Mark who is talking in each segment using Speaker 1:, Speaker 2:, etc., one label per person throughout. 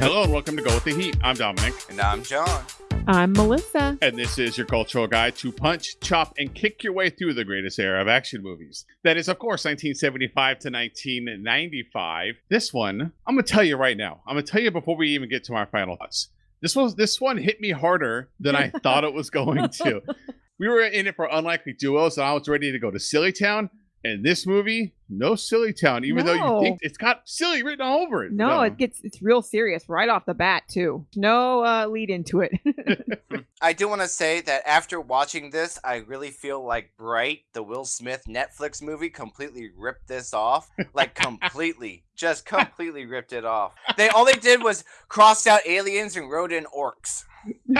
Speaker 1: Hello and welcome to Go with the Heat. I'm Dominic.
Speaker 2: And I'm John.
Speaker 3: I'm Melissa.
Speaker 1: And this is your cultural guide to punch, chop, and kick your way through the greatest era of action movies. That is, of course, 1975 to 1995. This one, I'm going to tell you right now. I'm going to tell you before we even get to our final thoughts. This was this one hit me harder than I thought it was going to. We were in it for unlikely duos, and I was ready to go to Silly Town. And this movie, no silly town, even though you think it's got silly written all over it.
Speaker 3: No, it gets it's real serious right off the bat too. No uh, lead into it.
Speaker 2: I do want to say that after watching this, I really feel like Bright, the Will Smith Netflix movie, completely ripped this off. Like completely, just completely ripped it off. They all they did was crossed out aliens and wrote in orcs.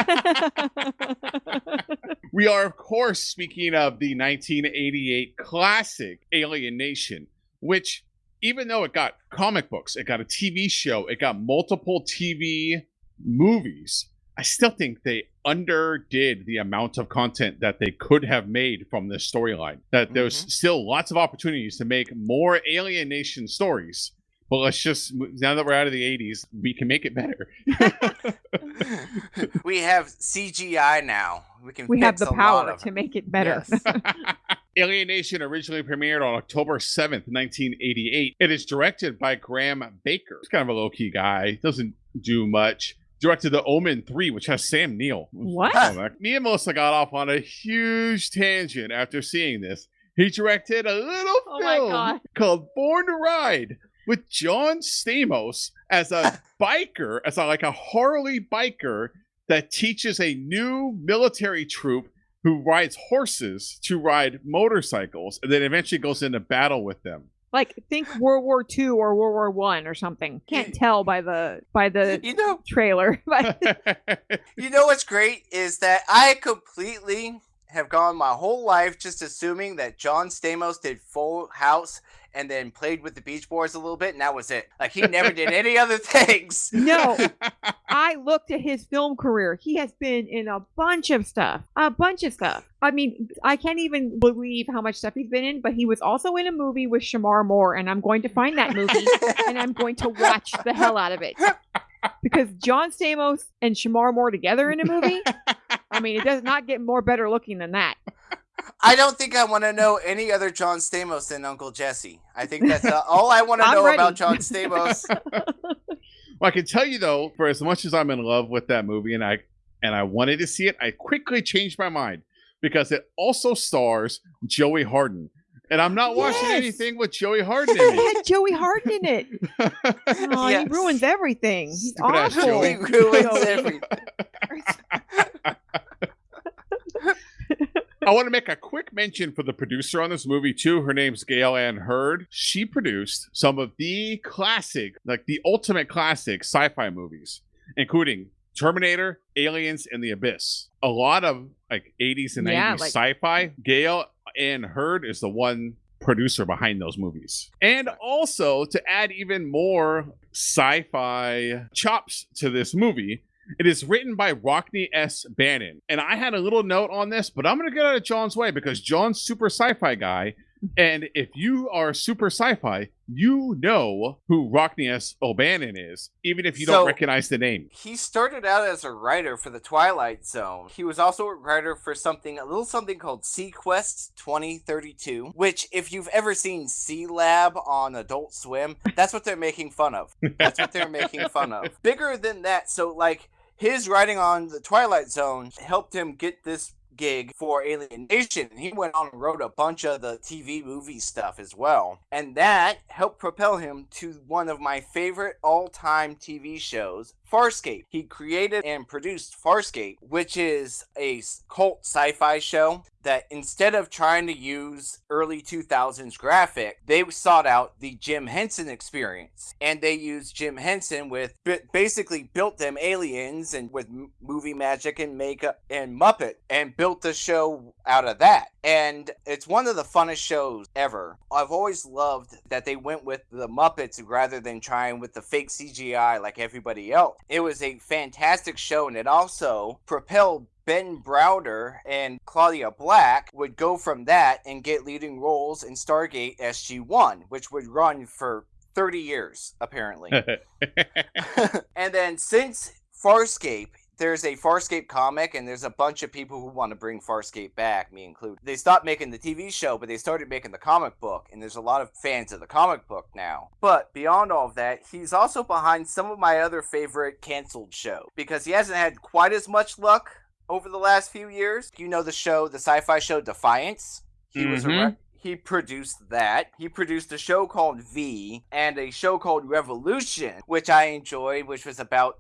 Speaker 1: We are, of course, speaking of the 1988 classic Alien Nation, which, even though it got comic books, it got a TV show, it got multiple TV movies, I still think they underdid the amount of content that they could have made from this storyline. That there's
Speaker 2: Mhm.
Speaker 1: still lots of opportunities to make more Alien Nation stories. But let's just, now that we're out of the 80s, we can make it better.
Speaker 2: we have CGI now. We can.
Speaker 3: we have the
Speaker 2: a
Speaker 3: power to make it better.
Speaker 2: Yes.
Speaker 1: Alien Nation originally premiered on October 7th, 1988. It is directed by Graham Baker. He's kind of a low key guy, doesn't do much. Directed The Omen 3, which has Sam Neill.
Speaker 3: What?
Speaker 1: Oh, my- Me and Melissa got off on a huge tangent after seeing this. He directed a little
Speaker 3: Oh
Speaker 1: film
Speaker 3: God.
Speaker 1: called Born to Ride with John Stamos as a biker, as a, like a Harley biker that teaches a new military troop who rides horses to ride motorcycles and then eventually goes into battle with them.
Speaker 3: like think World War Two or World War One or something. Can't tell by the by the
Speaker 2: You know,
Speaker 3: trailer. But
Speaker 2: You know what's great is that I completely have gone my whole life just assuming that John Stamos did Full House and then played with the Beach Boys a little bit, and that was it. Like he never did any other things.
Speaker 3: no, I looked at his film career. He has been in a bunch of stuff. A bunch of stuff. I mean, I can't even believe how much stuff he's been in, but he was also in a movie with Shemar Moore, and I'm going to find that movie and I'm going to watch the hell out of it. Because John Stamos and Shemar Moore together in a movie, I mean, it does not get more better looking than that.
Speaker 2: I don't think I want to know any other John Stamos than Uncle Jesse. I think that's uh, all I want to know
Speaker 3: ready.
Speaker 2: about John Stamos.
Speaker 1: Well, I can tell you though, for as much as I'm in love with that movie and I and I wanted to see it, I quickly changed my mind because it also stars Joey Harden. And I'm not watching
Speaker 3: Yes.
Speaker 1: anything with Joey Harden
Speaker 3: It
Speaker 1: in it.
Speaker 3: had Joey Harden in it. Oh,
Speaker 2: Yes.
Speaker 3: he ruins everything. He's
Speaker 1: Stupid
Speaker 3: awful.
Speaker 1: Joey.
Speaker 2: he ruins everything.
Speaker 1: I want to make a quick mention for the producer on this movie too. Her name's Gale Anne Hurd. She produced some of the classic, like the ultimate classic sci-fi movies, including Terminator, Aliens, and The Abyss. A lot of like 80s and 90s
Speaker 3: like-
Speaker 1: sci-fi. Gale Anne Hurd is the one producer behind those movies. And also to add even more sci-fi chops to this movie, it is written by Rockne S. Bannon. And I had a little note on this, but I'm going to get out of John's way because John's super sci fi guy. And if you are super sci fi, you know who Rockne S. O'Bannon is, even if you
Speaker 2: So-
Speaker 1: don't recognize the name.
Speaker 2: He started out as a writer for the Twilight Zone. He was also a writer for something, a little something called seaQuest 2032, which, if you've ever seen Sealab on Adult Swim, that's what they're making fun of. That's what they're making fun of. Bigger than that, so like his writing on the Twilight Zone helped him get this gig for Alien Nation. He went on and wrote a bunch of the TV movie stuff as well. And that helped propel him to one of my favorite all-time TV shows, Farscape. He created and produced Farscape, which is a cult sci-fi show that instead of trying to use early 2000s graphic, they sought out the Jim Henson experience. And they used Jim Henson with basically built them aliens and with movie magic and makeup and Muppet and built the show out of that. And it's one of the funnest shows ever. I've always loved that they went with the Muppets rather than trying with the fake CGI like everybody else. It was a fantastic show and it also propelled Ben Browder and Claudia Black would go from that and get leading roles in Stargate SG-1, which would run for 30 years, apparently. and then since Farscape, there's a Farscape comic, and there's a bunch of people who want to bring Farscape back, me included. They stopped making the TV show, but they started making the comic book, and there's a lot of fans of the comic book now. But beyond all of that, he's also behind some of my other favorite canceled show because he hasn't had quite as much luck over the last few years. You know the show, the sci-fi show Defiance. He was a
Speaker 1: Mhm.
Speaker 2: re- he produced that. He produced a show called V and a show called Revolution, which I enjoyed, which was about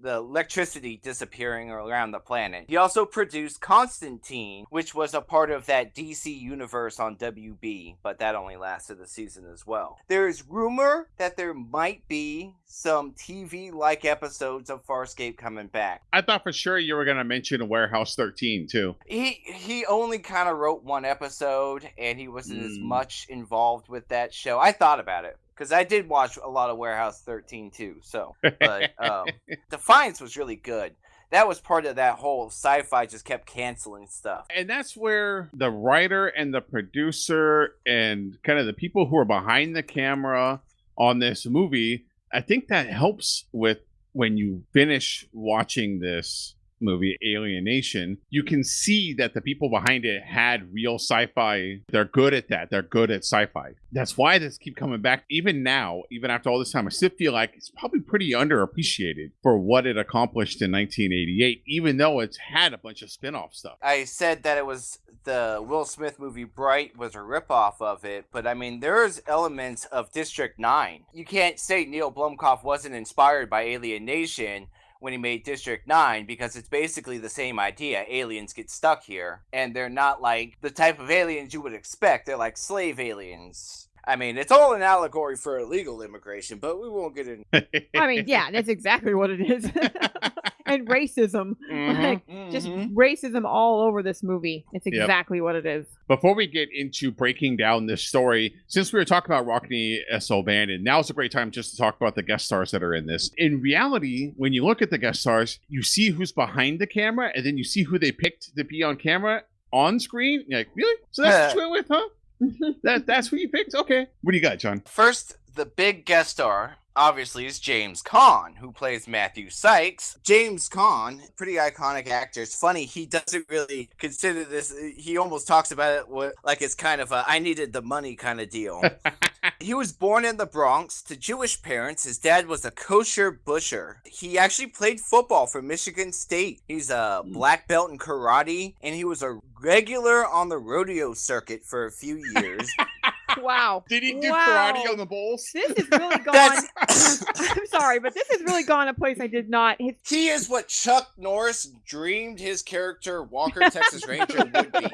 Speaker 2: the electricity disappearing around the planet. He also produced Constantine, which was a part of that DC universe on WB, but that only lasted a season as well. There is rumor that there might be some TV like episodes of Farscape coming back.
Speaker 1: I thought for sure you were gonna mention Warehouse 13 too.
Speaker 2: He he only kind of wrote one episode, and he wasn't as
Speaker 1: Mm.
Speaker 2: much involved with that show. I thought about it because I did watch a lot of Warehouse 13 too. So, but um, Defiance was really good. That was part of that whole sci-fi just kept canceling stuff.
Speaker 1: And that's where the writer and the producer and kind of the people who are behind the camera on this movie, I think that helps with when you finish watching this movie, Alien Nation, you can see that the people behind it had real sci-fi. They're good at that. They're good at sci-fi. That's why this keep coming back. Even now, even after all this time, I still feel like it's probably pretty underappreciated for what it accomplished in 1988, even though it's had a bunch of spin-off stuff.
Speaker 2: I said that it was the Will Smith movie Bright was a ripoff of it, but I mean there's elements of District 9. You can't say Neil Blomkamp wasn't inspired by Alien Nation when he made District 9 because it's basically the same idea. Aliens get stuck here and they're not like the type of aliens you would expect. They're like slave aliens. I mean, it's all an allegory for illegal immigration, but we won't get in.
Speaker 3: I mean, yeah, that's exactly what it is. and racism.
Speaker 1: Mhm.
Speaker 3: Like, just racism all over this movie. It's
Speaker 1: Yep.
Speaker 3: exactly what it is.
Speaker 1: Before we get into breaking down this story, since we were talking about Rockne S. O'Bannon, now's a great time just to talk about the guest stars that are in this. In reality, when you look at the guest stars, you see who's behind the camera, and then you see who they picked to be on camera on screen. You're like, really? So that's what you went with, huh? That that's who you picked? Okay. What do you got, John?
Speaker 2: First, the big guest star, obviously, is James Caan, who plays Matthew Sykes. James Caan, pretty iconic actor. It's funny, he doesn't really consider this, he almost talks about it like it's kind of a I needed the money kind of deal. he was born in the Bronx to Jewish parents. His dad was a kosher butcher. He actually played football for Michigan State. He's a hmm. black belt in karate, and he was a regular on the rodeo circuit for a few years.
Speaker 3: Wow.
Speaker 1: Did he do
Speaker 3: Wow.
Speaker 1: karate on the Bulls?
Speaker 3: This has really gone. I'm sorry, but this has really gone a place I did not. His,
Speaker 2: He is what Chuck Norris dreamed his character Walker Texas Ranger would be.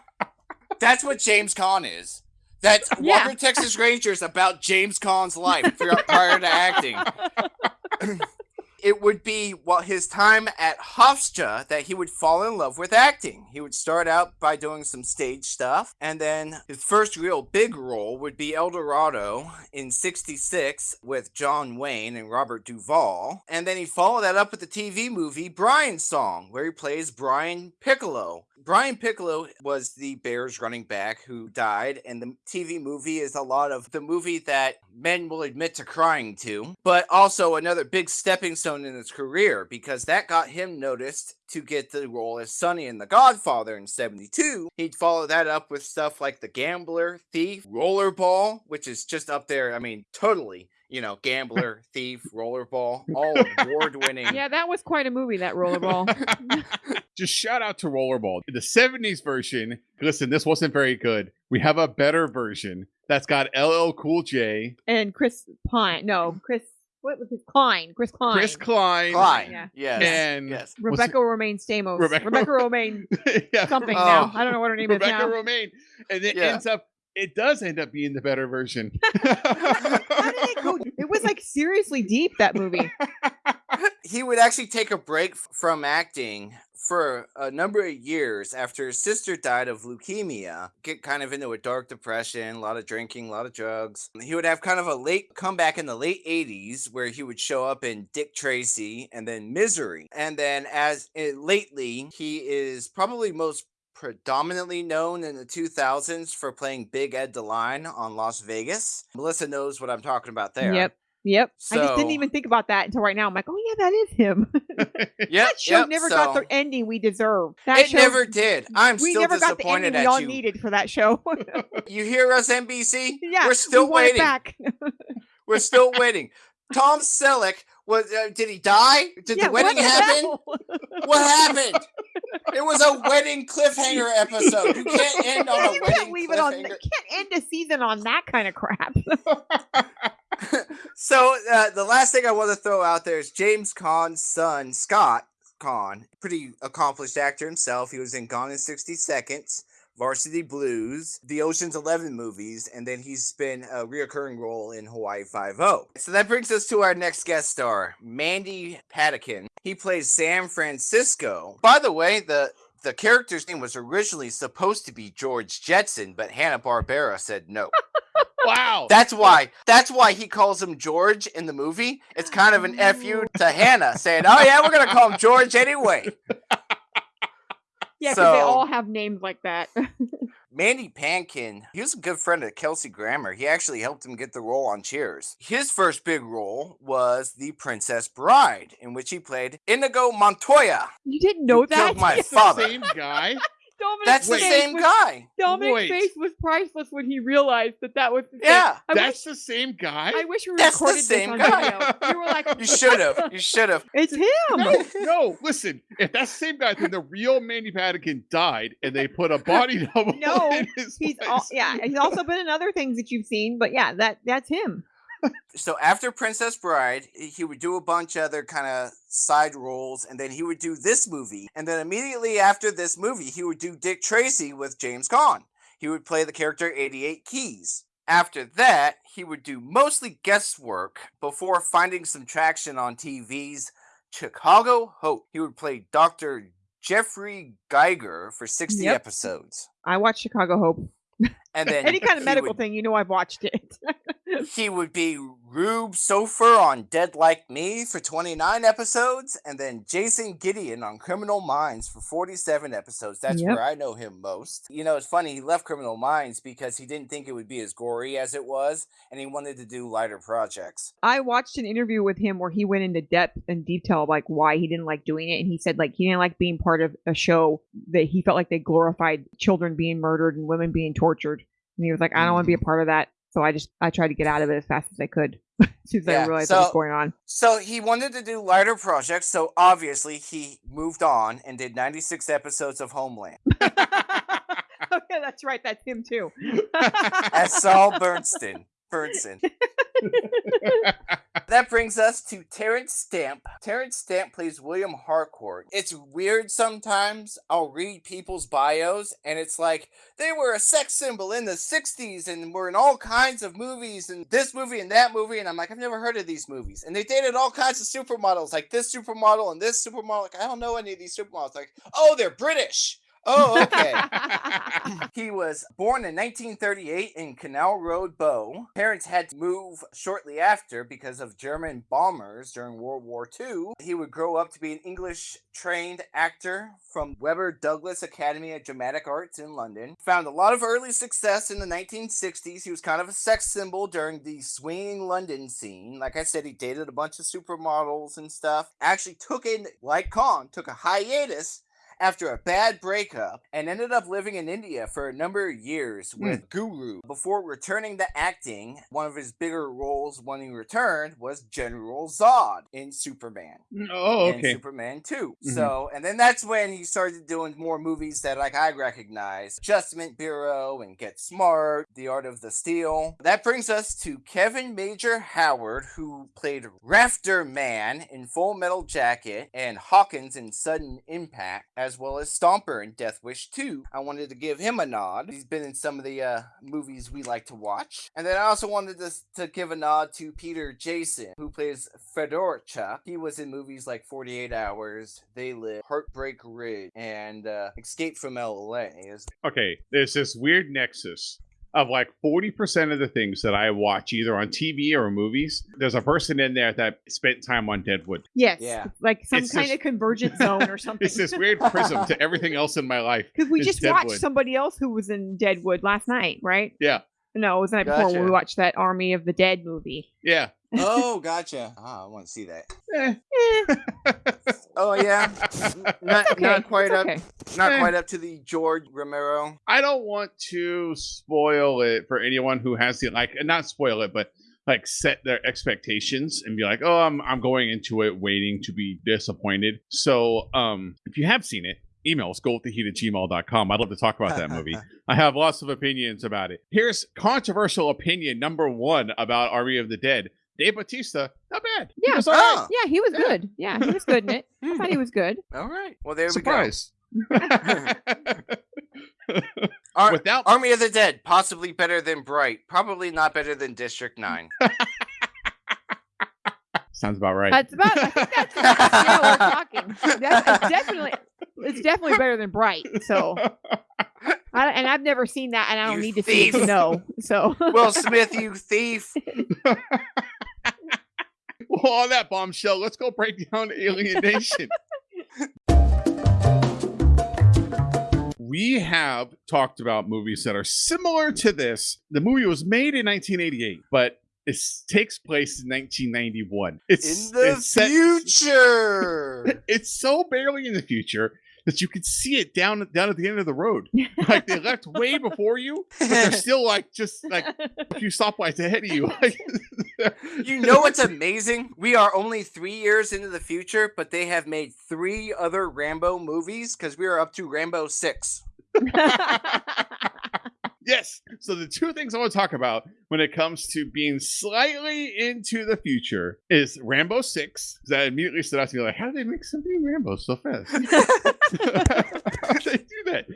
Speaker 2: That's what James Caan is. That's
Speaker 3: Yeah.
Speaker 2: Walker Texas Ranger is about James Caan's life prior to acting. it would be while his time at Hofstra that he would fall in love with acting. He would start out by doing some stage stuff, and then his first real big role would be El Dorado in 66 with John Wayne and Robert Duvall. And then he followed that up with the TV movie Brian's Song, where he plays Brian Piccolo. Brian Piccolo was the Bears running back who died, and the TV movie is a lot of the movie that men will admit to crying to, but also another big stepping stone in his career because that got him noticed to get the role as Sonny in The Godfather in 72. He'd follow that up with stuff like The Gambler, Thief, Rollerball, which is just up there. I mean, totally. You know, gambler, thief, rollerball, all award winning.
Speaker 3: yeah, that was quite a movie. That rollerball.
Speaker 1: Just shout out to Rollerball. The 70s version, listen, this wasn't very good. We have a better version that's got LL Cool J,
Speaker 3: and Chris Pine. No, Chris. What was his Klein? Chris Klein.
Speaker 1: Chris Klein,
Speaker 2: Klein.
Speaker 3: Yeah.
Speaker 2: Yes.
Speaker 1: and
Speaker 2: yes.
Speaker 3: Rebecca Romijn Stamos.
Speaker 1: Rebecca-
Speaker 3: Rebecca, Romijn
Speaker 1: yeah,
Speaker 3: something
Speaker 2: Oh.
Speaker 3: now. I don't know what her name
Speaker 1: Rebecca
Speaker 3: is now.
Speaker 1: Romijn, and it
Speaker 2: Yeah.
Speaker 1: ends up. It does end up being the better version.
Speaker 3: How did it go? It was like seriously deep that movie.
Speaker 2: he would actually take a break from acting for a number of years after his sister died of leukemia get kind of into a dark depression a lot of drinking a lot of drugs he would have kind of a late comeback in the late 80s where he would show up in dick tracy and then misery and then as uh, lately he is probably most predominantly known in the 2000s for playing Big Ed DeLine on Las Vegas. Melissa knows what I'm talking about there.
Speaker 3: Yep. Yep. I just didn't even think about that until right now. I'm like, oh yeah, that is him.
Speaker 2: Yep,
Speaker 3: that show
Speaker 2: yep,
Speaker 3: never got the ending we deserve. That
Speaker 2: It
Speaker 3: show,
Speaker 2: never did. I'm
Speaker 3: we
Speaker 2: still
Speaker 3: never got the ending we all
Speaker 2: you.
Speaker 3: needed for that show.
Speaker 2: You hear us, NBC?
Speaker 3: yeah,
Speaker 2: We're still
Speaker 3: we
Speaker 2: waiting.
Speaker 3: back.
Speaker 2: We're still waiting. Tom Selleck was. Uh, did he die? Did
Speaker 3: yeah,
Speaker 2: the wedding
Speaker 3: what
Speaker 2: happen? What happened? It was a wedding cliffhanger episode. You can't end on a
Speaker 3: you
Speaker 2: wedding
Speaker 3: can't leave it on. You can't end a season on that kind of crap.
Speaker 2: so uh, the last thing I want to throw out there is James Caan's son, Scott Caan, pretty accomplished actor himself. He was in Gone in 60 Seconds, Varsity Blues, the Ocean's Eleven movies, and then he's been a reoccurring role in Hawaii Five-O. So that brings us to our next guest star, Mandy Patinkin. He plays San Francisco. By the way, the the character's name was originally supposed to be George Jetson, but Hanna Barbera said no.
Speaker 1: wow.
Speaker 2: That's why. That's why he calls him George in the movie. It's kind of an fu to Hanna, saying, "Oh yeah, we're gonna call him George anyway."
Speaker 3: yeah, because they all have names like that.
Speaker 2: Mandy Patinkin, he was a good friend of Kelsey Grammer. He actually helped him get the role on Cheers. His first big role was The Princess Bride, in which he played Inigo Montoya.
Speaker 3: you didn't know that?
Speaker 2: killed my
Speaker 1: That's the
Speaker 2: father.
Speaker 1: same guy.
Speaker 3: Dominic's
Speaker 2: That's the
Speaker 3: face
Speaker 2: same
Speaker 3: was-
Speaker 2: guy.
Speaker 3: Dominic's
Speaker 1: Wait.
Speaker 3: face was priceless when he realized that that was the
Speaker 2: Yeah,
Speaker 3: I
Speaker 1: That's
Speaker 3: wish,
Speaker 1: the same guy.
Speaker 3: I wish we
Speaker 2: That's the
Speaker 3: recorded
Speaker 2: same
Speaker 3: this on
Speaker 2: guy.
Speaker 3: video. You were like,
Speaker 2: you should have. You should have.
Speaker 3: it's him.
Speaker 1: no, no. Listen, if that's the same guy, then the real Mandy Patinkin died, and they put a body double
Speaker 3: No,
Speaker 1: in his
Speaker 3: He's
Speaker 1: place.
Speaker 3: all, yeah. He's also been in other things that you've seen, but yeah, that that's him.
Speaker 2: So after Princess Bride, he would do a bunch of other kind of side roles, and then he would do this movie. And then immediately after this movie, he would do Dick Tracy with James Caan. He would play the character 88 Keys. After that, he would do mostly guest work before finding some traction on TV's Chicago Hope. He would play Dr. Jeffrey Geiger for 60
Speaker 3: Yep.
Speaker 2: episodes.
Speaker 3: I watched Chicago Hope.
Speaker 2: And then
Speaker 3: Any kind of medical
Speaker 2: would
Speaker 3: thing, you know, I've watched it.
Speaker 2: he would be Rube Sofer on Dead Like Me for 29 episodes, and then Jason Gideon on Criminal Minds for 47 episodes. That's
Speaker 3: Yep.
Speaker 2: where I know him most. You know, it's funny, he left Criminal Minds because he didn't think it would be as gory as it was, and he wanted to do lighter projects.
Speaker 3: I watched an interview with him where he went into depth and detail like why he didn't like doing it, and he said like he didn't like being part of a show that he felt like they glorified children being murdered and women being tortured, and he was like, I don't want to be a mm. part of that. So I just I tried to get out of it as fast as I could. soon as I
Speaker 2: Yeah,
Speaker 3: realized what was going on.
Speaker 2: So he wanted to do lighter projects, so obviously he moved on and did 96 episodes of Homeland
Speaker 3: okay, that's right. That's him too.
Speaker 2: as Saul Bernstein. That brings us to Terence Stamp. Terence Stamp plays William Harcourt. It's weird sometimes. I'll read people's bios and it's like they were a sex symbol in the 60s and were in all kinds of movies and this movie and that movie. And I'm like, I've never heard of these movies. And they dated all kinds of supermodels, like this supermodel and this supermodel. Like, I don't know any of these supermodels. Like, oh, they're British. Oh, okay. He was born in 1938 in Canal Road, Bow. Parents had to move shortly after because of German bombers during World War II. He would grow up to be an English trained actor from Webber Douglas Academy of Dramatic Arts in London. Found a lot of early success in the 1960s. He was kind of a sex symbol during the swinging London scene. Like I said, he dated a bunch of supermodels and stuff. Actually took in, like Caan, took a hiatus after a bad breakup and ended up living in India for a number of years with Guru. Before returning to acting, one of his bigger roles when he returned was General Zod in Superman
Speaker 1: oh,
Speaker 2: and
Speaker 1: okay.
Speaker 2: Superman 2.
Speaker 1: Mhm.
Speaker 2: So, and then that's when he started doing more movies that like I recognize. Adjustment Bureau and Get Smart, The Art of the Steal. That brings us to Kevin Major Howard, who played Rafter Man in Full Metal Jacket and Hawkins in Sudden Impact, as well as Stomper in Death Wish 2. I wanted to give him a nod. He's been in some of the uh, movies we like to watch. And then I also wanted to, to give a nod to Peter Jason, who plays Fedorchuk. He was in movies like 48 Hours, They Live, Heartbreak Ridge, and uh, Escape from LA.
Speaker 1: Okay, there's this weird nexus of like 40% of the things that I watch either on TV or movies, there's a person in there that spent time on Deadwood.
Speaker 3: Yes.
Speaker 2: Yeah.
Speaker 3: Like some
Speaker 1: It's
Speaker 3: kind
Speaker 1: this-
Speaker 3: of convergent zone or something.
Speaker 1: It's this weird prism to everything else in my life.
Speaker 3: Because we just
Speaker 1: Deadwood.
Speaker 3: watched somebody else who was in Deadwood last night, right?
Speaker 1: Yeah.
Speaker 3: No, it was the night before when we watched that Army of the Dead movie.
Speaker 1: Yeah.
Speaker 2: oh, gotcha. Ah, I want to see that.
Speaker 1: Eh.
Speaker 2: Oh yeah, not,
Speaker 3: okay.
Speaker 2: not quite
Speaker 3: it's
Speaker 2: up,
Speaker 3: okay.
Speaker 2: not
Speaker 1: Eh.
Speaker 2: quite up to the George Romero.
Speaker 1: I don't want to spoil it for anyone who has the like not spoil it, but like set their expectations and be like, oh, I'm I'm going into it waiting to be disappointed. So um if you have seen it, email us goldtheheat at gmail.com. I'd love to talk about that movie. I have lots of opinions about it. Here's controversial opinion number one about Army of the Dead. Dave Batista, not bad. He
Speaker 3: Yeah.
Speaker 1: was all right.
Speaker 2: Oh,
Speaker 3: Yeah, he was
Speaker 1: Yeah.
Speaker 3: good. Yeah, he was good in it. I thought he was good.
Speaker 2: all right. Well, there
Speaker 1: Surprise.
Speaker 2: we go. Ar-
Speaker 1: Without
Speaker 2: Army of the Dead, possibly better than Bright. Probably not better than District Nine.
Speaker 1: sounds about right.
Speaker 3: That's about. I think that's yeah, we're talking. That's it's definitely. It's definitely better than Bright. So, I, and I've never seen that, and I don't
Speaker 2: You
Speaker 3: need to see it to know. So,
Speaker 2: Will Smith, you thief.
Speaker 1: Well, on that bombshell, let's go break down Alien Nation. we have talked about movies that are similar to this. The movie was made in 1988, but it takes place in 1991. It's
Speaker 2: In the
Speaker 1: it's set-
Speaker 2: future.
Speaker 1: it's so barely in the future that you can see it down down at the end of the road. Like they left way before you, but they're still like just like a few stoplights ahead of you.
Speaker 2: You know what's amazing? We are only three years into the future, but they have made three other Rambo movies because we are up to Rambo 6.
Speaker 1: Yes. So the two things I want to talk about when it comes to being slightly into the future is Rambo Six. That immediately stood out to me like, how do they make something Rambo so fast? how do they do that?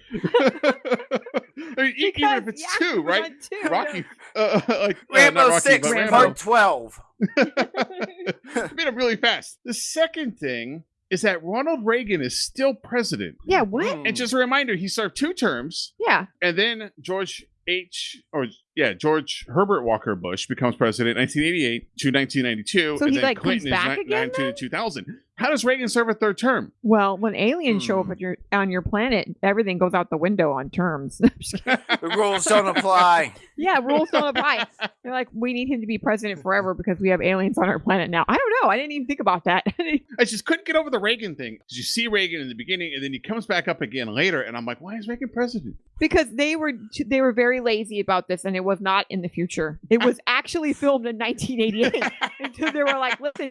Speaker 1: I mean, e- even if it's
Speaker 3: yeah,
Speaker 1: two, right?
Speaker 3: went two.
Speaker 1: Rocky, uh, like uh,
Speaker 2: Rambo
Speaker 1: not Rocky,
Speaker 2: 6,
Speaker 3: Rambo.
Speaker 2: Part 12.
Speaker 1: made it really fast. The second thing is that Ronald Reagan is still president.
Speaker 3: Yeah. What?
Speaker 2: Mm.
Speaker 1: And just a reminder, he served two terms.
Speaker 3: Yeah.
Speaker 1: And then George H. or yeah, George Herbert Walker Bush becomes president 1988 to 1992.
Speaker 3: So
Speaker 1: and
Speaker 3: he,
Speaker 1: then
Speaker 3: like, comes
Speaker 1: Clinton
Speaker 3: back
Speaker 1: is
Speaker 3: again,
Speaker 1: 19 to 2000. How does Reagan serve a third term?
Speaker 3: Well, when aliens show up
Speaker 2: Hmm.
Speaker 3: at your on your planet, everything goes out the window on terms. I'm just kidding.
Speaker 2: The rules don't apply.
Speaker 3: yeah, rules don't apply. They're like, we need him to be president forever because we have aliens on our planet now. I don't know. I didn't even think about that.
Speaker 1: I just couldn't get over the Reagan thing. You see Reagan in the beginning, and then he comes back up again later, and I'm like, why is Reagan president?
Speaker 3: because they were they were very lazy about this, and it was not in the future. It was actually filmed in 1988. and so they were like, listen,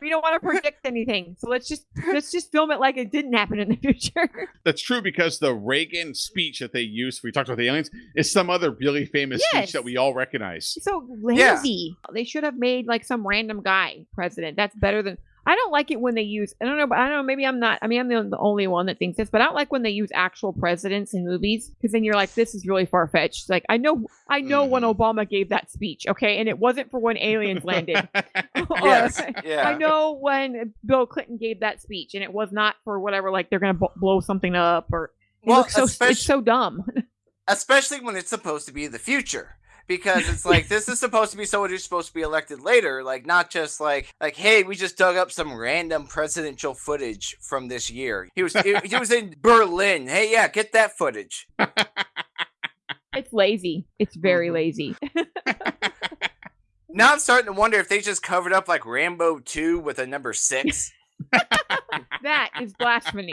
Speaker 3: we don't want to predict anything, so let's just let's just film it like it didn't happen in the future.
Speaker 1: That's true because the Reagan speech that they used, we talked about the aliens, is some other really famous
Speaker 3: Yes.
Speaker 1: speech that we all recognize.
Speaker 3: so
Speaker 2: Yeah.
Speaker 3: lazy. They should have made like some random guy president. That's better than. I don't like it when they use. I don't know. But I don't know. Maybe I'm not. I mean, I'm the, the only one that thinks this, but I don't like when they use actual presidents in movies because then you're like, this is really far fetched. Like I know, I know when
Speaker 2: Mhm.
Speaker 3: Obama gave that speech. Okay, and it wasn't for when aliens landed.
Speaker 2: Yes. Yeah.
Speaker 3: I know when Bill Clinton gave that speech, and it was not for whatever. Like they're gonna b- blow something up, or it
Speaker 2: Well,
Speaker 3: looks so.
Speaker 2: especially-
Speaker 3: It's so dumb.
Speaker 2: especially when it's supposed to be the future because it's like this is supposed to be someone who's supposed to be elected later like not just like like hey we just dug up some random presidential footage from this year he was he, he was in berlin hey yeah get that footage
Speaker 3: It's lazy. It's very
Speaker 2: Mhm.
Speaker 3: lazy.
Speaker 2: now i'm starting to wonder if they just covered up like rambo 2 with a number 6
Speaker 3: that is blasphemy.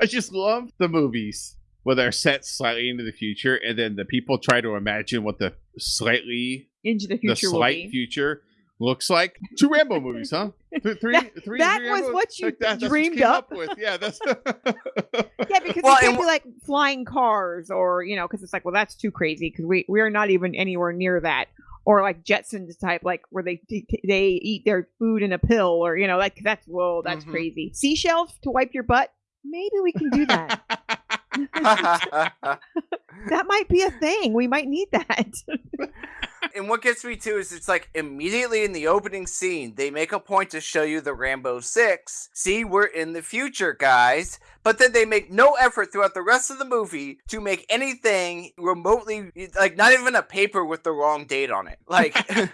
Speaker 1: I just love the movies where they're set slightly into the future, and then the people try to imagine what the slightly
Speaker 3: Into the
Speaker 1: the
Speaker 3: future will
Speaker 1: slight
Speaker 3: be.
Speaker 1: future looks like. Two Rambo movies, huh? Th- three, three,
Speaker 3: that
Speaker 1: three
Speaker 3: was
Speaker 1: Rambo-
Speaker 3: what you
Speaker 1: like that- that's
Speaker 3: dreamed
Speaker 1: came
Speaker 3: up?
Speaker 1: with. Yeah, that's.
Speaker 3: Yeah, because
Speaker 2: Well,
Speaker 3: it can't be like flying cars or, you know, because it's like, well, that's too crazy because we, we are not even anywhere near that. Or like Jetsons type, like where they t- t- they eat their food in a pill or, you know, like that's, whoa, that's
Speaker 2: Mhm.
Speaker 3: crazy. Seashells to wipe your butt? Maybe we can do that. that might be a thing. We might need that.
Speaker 2: And what gets me too is it's like immediately in the opening scene, they make a point to show you the Rambo 6. See, we're in the future, guys. But then they make no effort throughout the rest of the movie to make anything remotely, like, not even a paper with the wrong date on it. Like,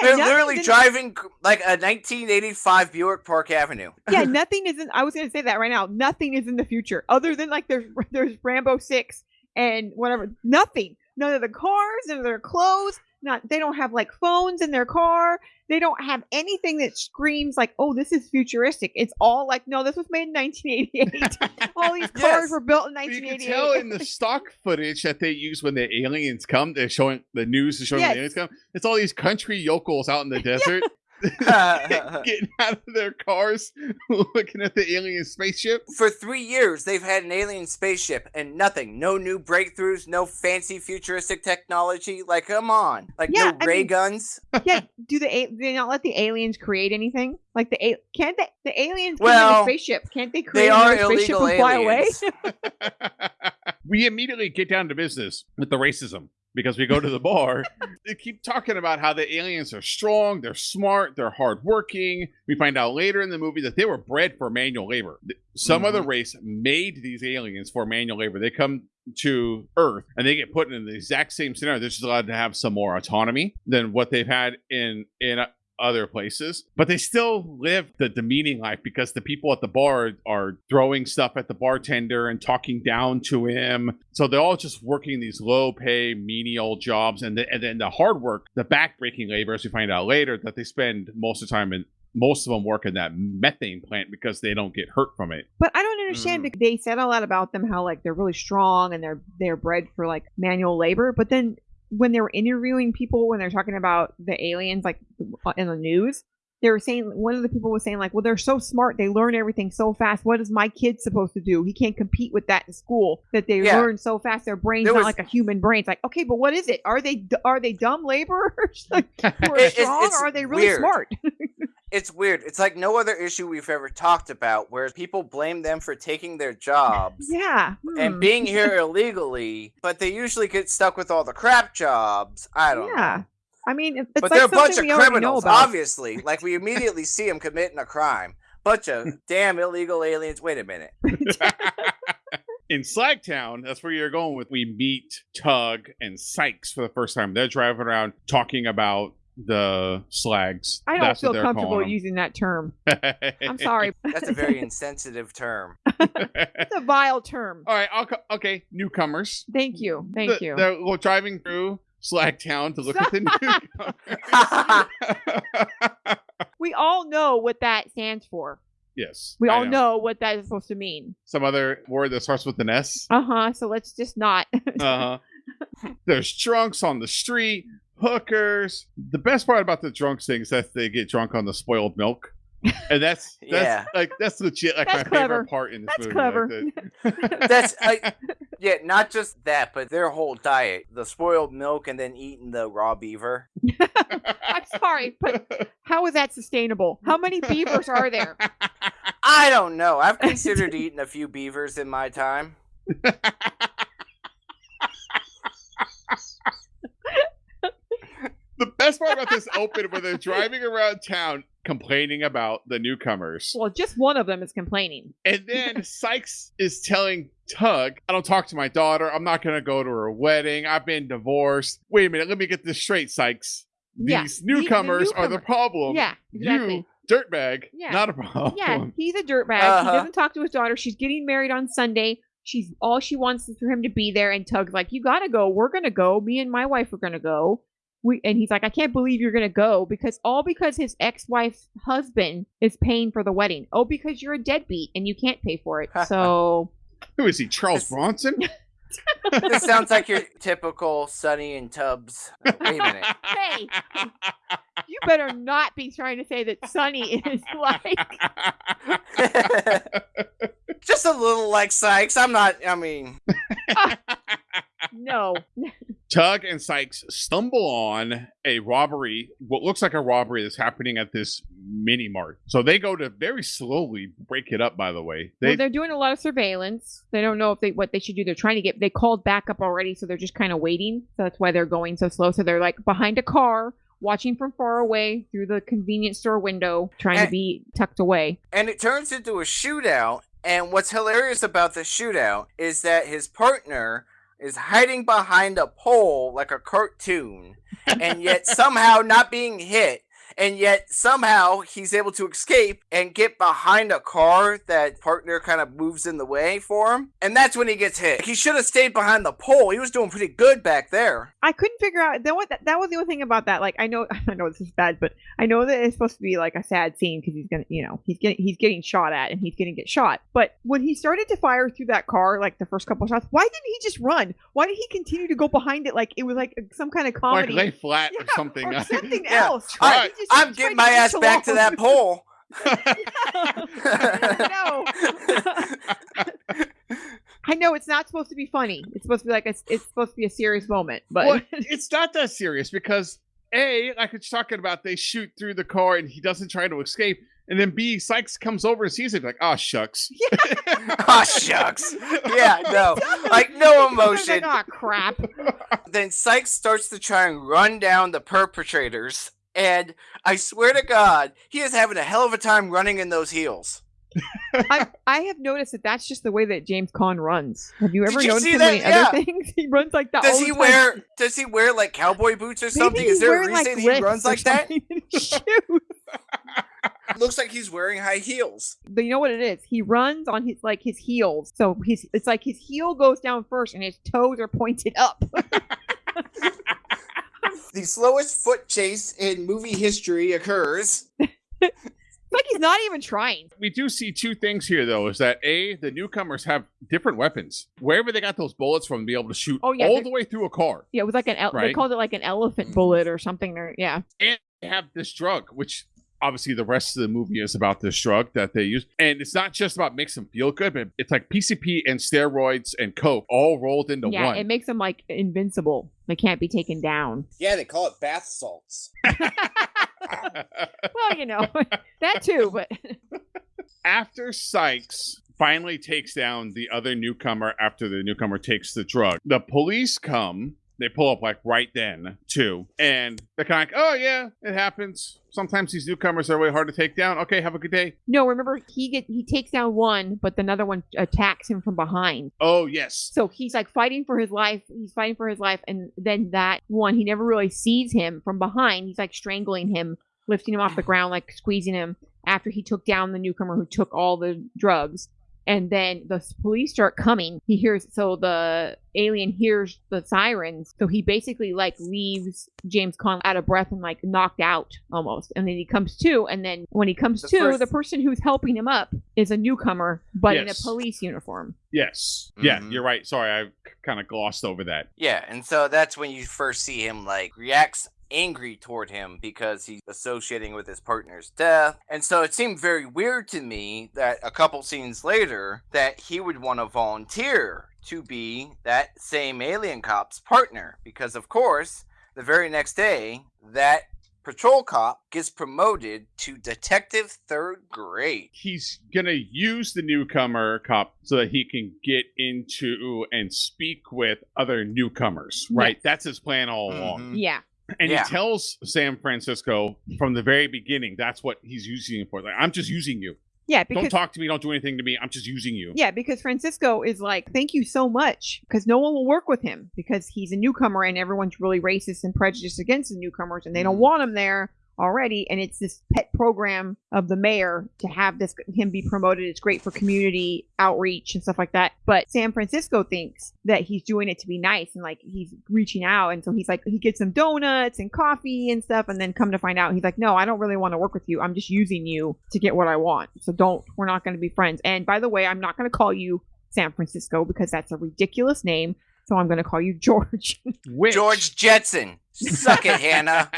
Speaker 2: they're literally
Speaker 3: in-
Speaker 2: driving like a 1985 Buick Park Avenue.
Speaker 3: yeah, nothing is in. I was gonna say that right now. Nothing is in the future other than like there's there's Rambo six and whatever. Nothing. None of the cars, none of their clothes. Not they don't have like phones in their car. They don't have anything that screams like, "Oh, this is futuristic." It's all like, "No, this was made in 1988." all these cars
Speaker 2: Yes.
Speaker 3: were built in 1988."
Speaker 1: You can tell in the stock footage that they use when the aliens come. They're showing the news is showing when the aliens come. It's all these country yokels out in the desert getting out of their cars, looking at the alien spaceship.
Speaker 2: For three years, they've had an alien spaceship and nothing. No new breakthroughs, no fancy futuristic technology. Like, come on. Like,
Speaker 3: Yeah,
Speaker 2: no
Speaker 3: I
Speaker 2: ray
Speaker 3: mean-
Speaker 2: guns.
Speaker 3: yeah, do the do they not let the aliens create anything? Like the a- can't they the aliens
Speaker 2: Well,
Speaker 3: in a spaceship? Can't they create
Speaker 2: They are
Speaker 3: another spaceship
Speaker 2: illegal
Speaker 3: and fly away?
Speaker 1: we immediately get down to business with the racism because we go to the bar. they keep talking about how the aliens are strong, they're smart, they're hardworking. We find out later in the movie that they were bred for manual labor. Some other mm-hmm. race made these aliens for manual labor. They come to Earth and they get put in the exact same scenario. They're just allowed to have some more autonomy than what they've had in in uh, other places, but they still live the demeaning life because the people at the bar are throwing stuff at the bartender and talking down to him. So they're all just working these low pay, menial jobs, and, the, and then the hard work, the backbreaking labor, as we find out later, that they spend most of the time in. Most of them work in that methane plant because they don't get hurt from it.
Speaker 3: But I don't understand
Speaker 2: Mm.
Speaker 3: because they said a lot about them how like they're really strong and they're they're bred for like manual labor. But then when they were interviewing people when they're talking about the aliens like in the news, they were saying one of the people was saying like, well, they're so smart, they learn everything so fast. What is my kid supposed to do? He can't compete with that in school. That they
Speaker 2: Yeah.
Speaker 3: learn so fast, their brain's
Speaker 2: There
Speaker 3: not
Speaker 2: was-
Speaker 3: like a human brain. It's like, okay, but what is it? Are they are they dumb laborers like, who are
Speaker 2: It- it's-
Speaker 3: strong,
Speaker 2: it's
Speaker 3: or are they really
Speaker 2: weird.
Speaker 3: smart?
Speaker 2: It's weird. It's like no other issue we've ever talked about where people blame them for taking their jobs.
Speaker 3: yeah,
Speaker 2: And
Speaker 3: hmm.
Speaker 2: being here illegally, but they usually get stuck with all the crap jobs. I don't
Speaker 3: yeah.
Speaker 2: know.
Speaker 3: I mean, it's
Speaker 2: But
Speaker 3: like
Speaker 2: they're a bunch of
Speaker 3: we already know
Speaker 2: criminals, obviously. Like we immediately see them committing a crime. Bunch of damn illegal aliens. Wait a minute.
Speaker 1: in Slagtown, that's where you're going with. We meet Tug and Sykes for the first time. They're driving around talking about the slags.
Speaker 3: I don't
Speaker 1: That's
Speaker 3: feel comfortable using that term. I'm sorry.
Speaker 2: That's a very insensitive term.
Speaker 3: It's a vile term.
Speaker 1: All right, I'll co- okay. Newcomers.
Speaker 3: Thank you. Thank
Speaker 1: The-
Speaker 3: you.
Speaker 1: They're driving through Slagtown to look at the newcomers.
Speaker 3: we all know what that stands for.
Speaker 1: yes,
Speaker 3: We
Speaker 1: I
Speaker 3: all know. what that is supposed to mean.
Speaker 1: some other word that starts with an S.
Speaker 3: Uh huh. So let's just not.
Speaker 1: Uh huh. There's drunks on the street, hookers. The best part about the drunks thing is that they get drunk on the spoiled milk. And that's that's
Speaker 2: Yeah.
Speaker 1: like that's legit like
Speaker 3: That's
Speaker 1: my
Speaker 3: clever.
Speaker 1: favorite part in this
Speaker 3: That's
Speaker 1: movie.
Speaker 3: clever.
Speaker 1: Like the-
Speaker 2: That's I, yeah, not just that, but their whole diet: the spoiled milk and then eating the raw beaver.
Speaker 3: I'm sorry, but how is that sustainable? How many beavers are there?
Speaker 2: I don't know. I've considered eating a few beavers in my time.
Speaker 1: the best part about this open when they're driving around town complaining about the newcomers.
Speaker 3: Well, just one of them is complaining.
Speaker 1: And then Sykes is telling Tug, I don't talk to my daughter. I'm not going to go to her wedding. I've been divorced. Wait a minute. Let me get this straight, Sykes.
Speaker 3: Yeah,
Speaker 1: These
Speaker 3: the- the
Speaker 1: newcomers are the problem.
Speaker 3: Yeah, exactly.
Speaker 1: You, dirtbag,
Speaker 3: Yeah.
Speaker 1: not a problem.
Speaker 3: Yeah, he's a dirtbag. He
Speaker 2: Uh-huh.
Speaker 3: doesn't talk to his daughter. She's getting married on Sunday. She's all she wants is for him to be there. And Tug's like, "You gotta go. We're gonna go. Me and my wife are gonna go." We and he's like, "I can't believe you're gonna go because all because his ex-wife's husband is paying for the wedding. Oh, because you're a deadbeat and you can't pay for it. So
Speaker 1: Who is he? Charles
Speaker 2: This-
Speaker 1: Bronson?
Speaker 2: This sounds like your typical Sonny and Tubbs. Wait a minute.
Speaker 3: Hey. you better not be trying to say that Sonny is like
Speaker 2: Just a little like Sykes. I'm not. I mean,
Speaker 3: no.
Speaker 1: Tug and Sykes stumble on a robbery, what looks like a robbery that's happening at this mini mart. So they go to very slowly break it up. By the way, they
Speaker 3: well, they're doing a lot of surveillance. They don't know if they what they should do. They're trying to get. They called backup already, so they're just kind of waiting. So that's why they're going so slow. So they're like behind a car, watching from far away through the convenience store window, trying to be tucked away.
Speaker 2: and it turns into a shootout. And what's hilarious about the shootout is that his partner is hiding behind a pole like a cartoon, and yet somehow not being hit. And yet somehow he's able to escape and get behind a car that partner kind of moves in the way for him. And that's when he gets hit. He should have stayed behind the pole. He was doing pretty good back there.
Speaker 3: I couldn't figure out that what that, that was the only thing about that. Like I know I know this is bad, but I know that it's supposed to be like a sad scene because he's gonna you know he's getting he's getting shot at and he's gonna get shot. But when he started to fire through that car, like the first couple shots, why didn't he just run? Why did he continue to go behind it like it was like some kind of
Speaker 1: like
Speaker 3: comedy?
Speaker 1: lay flat or
Speaker 3: Yeah,
Speaker 1: something.
Speaker 3: or something
Speaker 2: Yeah.
Speaker 3: else.
Speaker 1: I-
Speaker 3: Why did he just
Speaker 2: I'm
Speaker 3: try
Speaker 2: getting my ass
Speaker 3: inch
Speaker 2: back to that pole.
Speaker 3: no. I know it's not supposed to be funny. It's supposed to be like a, it's supposed to be a serious moment, but
Speaker 1: well, it's not that serious because a like it's talking about they shoot through the car and he doesn't try to escape, and then B Sykes comes over and sees it like, oh shucks.
Speaker 2: oh shucks. Yeah, no. Like no emotion.
Speaker 3: oh crap!
Speaker 2: then Sykes starts to try and run down the perpetrators, and I swear to God, he is having a hell of a time running in those heels.
Speaker 3: I I have noticed that that's just the way that James Caan runs. Have you ever
Speaker 2: you
Speaker 3: noticed him
Speaker 2: that?
Speaker 3: in
Speaker 2: Yeah.
Speaker 3: other things? He runs like that.
Speaker 2: Does
Speaker 3: all
Speaker 2: he
Speaker 3: the time.
Speaker 2: wear? Does he wear like cowboy boots or something? Is there a reason
Speaker 3: like,
Speaker 2: he runs like that?
Speaker 3: something in his shoes.
Speaker 2: Looks like he's wearing high heels.
Speaker 3: But you know what it is? He runs on his like his heels. So his it's like his heel goes down first and his toes are pointed up.
Speaker 2: The slowest foot chase in movie history occurs.
Speaker 3: It's like he's not even trying.
Speaker 1: we do see two things here though is that a the newcomers have different weapons wherever they got those bullets from to be able to shoot
Speaker 3: Oh, yeah,
Speaker 1: all the way through a car
Speaker 3: Yeah, it was like an ele- they called it like an elephant bullet or something. Or yeah,
Speaker 1: and they have this drug which obviously the rest of the movie is about this drug that they use and it's not just about makes them feel good but it's like pcp and steroids and coke all rolled into
Speaker 3: yeah,
Speaker 1: one
Speaker 3: it makes them like invincible. They can't be taken down.
Speaker 2: Yeah, they call it bath salts.
Speaker 3: Well, you know that too, but
Speaker 1: after Sykes finally takes down the other newcomer after the newcomer takes the drug, the police come. They pull up like right then too, and they're kind of like, "Oh yeah, it happens. Sometimes these newcomers are really hard to take down. Okay, have a good day."
Speaker 3: no. Remember, he get he takes down one, but another one attacks him from behind.
Speaker 1: Oh yes,
Speaker 3: So he's like fighting for his life. He's fighting for his life, and then that one he never really sees him from behind. He's like strangling him, lifting him off the ground, like squeezing him. After he took down the newcomer who took all the drugs, and then the police start coming. He hears so the alien hears the sirens, so he basically like leaves James Caan out of breath and like knocked out almost. And then he comes to, and then when he comes
Speaker 2: The
Speaker 3: to,
Speaker 2: first-
Speaker 3: the person who's helping him up is a newcomer, but in a police uniform.
Speaker 1: yes, yeah.
Speaker 2: Mhm.
Speaker 1: You're right. Sorry, I kind of glossed over that.
Speaker 2: Yeah, and so that's when you first see him like reacts angry toward him because he's associating with his partner's death. And so it seemed very weird to me that a couple scenes later that he would want to volunteer to be that same alien cop's partner because of course, the very next day that patrol cop gets promoted to detective third grade.
Speaker 1: He's gonna use the newcomer cop so that he can get into and speak with other newcomers. Right, that's his plan all along.
Speaker 2: Mhm.
Speaker 3: Yeah.
Speaker 1: And
Speaker 2: Yeah.
Speaker 1: he tells San Francisco from the very beginning that's what he's using it for. Like, I'm just using you.
Speaker 3: Yeah,
Speaker 1: don't talk to me. Don't do anything to me. I'm just using you.
Speaker 3: yeah, because Francisco is like, thank you so much, because no one will work with him because he's a newcomer and everyone's really racist and prejudiced against the newcomers and they don't
Speaker 2: Mhm.
Speaker 3: want him there already. And it's this pet program of the mayor to have this him be promoted. It's great for community outreach and stuff like that. But San Francisco thinks that he's doing it to be nice and like he's reaching out, and so he's like he gets some donuts and coffee and stuff, and then come to find out he's like, no, I don't really want to work with you. I'm just using you to get what I want. So don't. We're not going to be friends. And by the way, I'm not going to call you San Francisco because that's a ridiculous name. So I'm going to call you George.
Speaker 1: Which,
Speaker 2: George Jetson. Suck it, Hanna.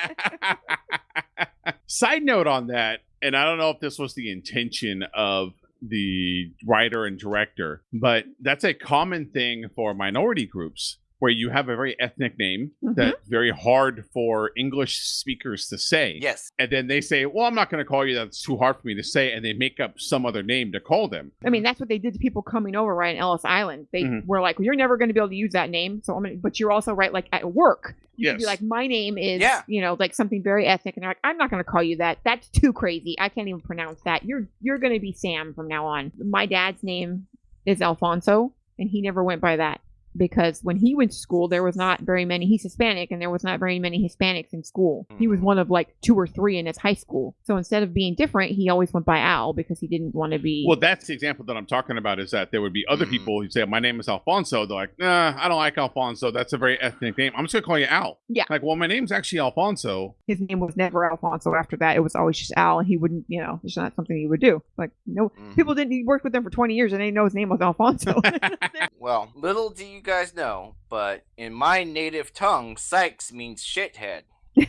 Speaker 1: Side note on that, and I don't know if this was the intention of the writer and director, but that's a common thing for minority groups where you have a very ethnic name
Speaker 3: Mhm.
Speaker 1: that's very hard for English speakers to say.
Speaker 2: Yes.
Speaker 1: And then they say, well, I'm not going to call you that. It's too hard for me to say. And they make up some other name to call them.
Speaker 3: I mean, that's what they did to people coming over, right, in Ellis Island. They
Speaker 1: Mhm.
Speaker 3: were like, well, "You're never going to be able to use that name." So I'm gonna, but you're also right, like at work, you could be like, "My name is,
Speaker 2: Yeah.
Speaker 3: you know, like something very ethnic," and they're like, "I'm not going to call you that. That's too crazy. I can't even pronounce that. You're you're going to be Sam from now on." My dad's name is Alfonso, and he never went by that because when he went to school, there was not very many. He's Hispanic, and there was not very many Hispanics in school. He was
Speaker 2: Mhm.
Speaker 3: one of like two or three in his high school. So instead of being different, he always went by Al because he didn't want to be.
Speaker 1: Well, that's the example that I'm talking about is that there would be other
Speaker 2: Mhm.
Speaker 1: people who say, My name is Alfonso. They're like, Nah, I don't like Alfonso. That's a very ethnic name. I'm just going to call you Al.
Speaker 3: Yeah.
Speaker 1: Like, well, my name's actually Alfonso.
Speaker 3: his name was never Alfonso after that. It was always just Al, and he wouldn't, you know, it's not something he would do. Like, no,
Speaker 2: Mhm.
Speaker 3: people didn't, he worked with them for 20 years and they know his name was Alfonso.
Speaker 2: Well, little do you guys know, but in my native tongue, Sykes means shithead.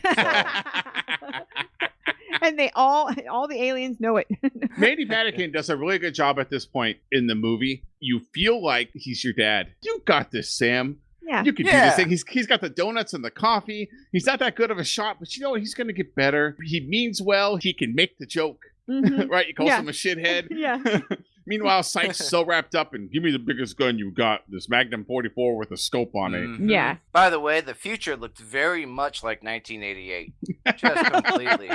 Speaker 3: and they all, all the aliens know it.
Speaker 1: Mandy Patinkin does a really good job at this point in the movie. You feel like he's your dad. You got this, Sam.
Speaker 3: yeah.
Speaker 1: You can do
Speaker 2: Yeah.
Speaker 1: this thing. He's he's got the donuts and the coffee. He's not that good of a shot, but you know what? He's going to get better. He means well. He can make the joke,
Speaker 3: Mhm.
Speaker 1: right? He calls
Speaker 3: Yeah.
Speaker 1: him a shithead.
Speaker 3: yeah.
Speaker 1: Meanwhile, Sykes is so wrapped up and give me the biggest gun you've got, this Magnum 44 with a scope on it.
Speaker 2: Mhm.
Speaker 3: Yeah.
Speaker 2: By the way, the future looked very much like 1988. Just completely.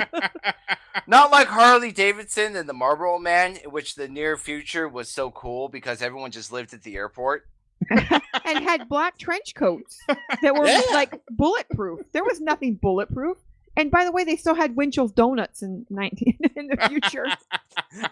Speaker 2: Not like Harley Davidson and the Marlboro Man, in which the near future was so cool because everyone just lived at the airport.
Speaker 3: and had black trench coats that were
Speaker 2: Yeah.
Speaker 3: like bulletproof. There was nothing bulletproof. And by the way, they still had Winchell's donuts in 19 in the future.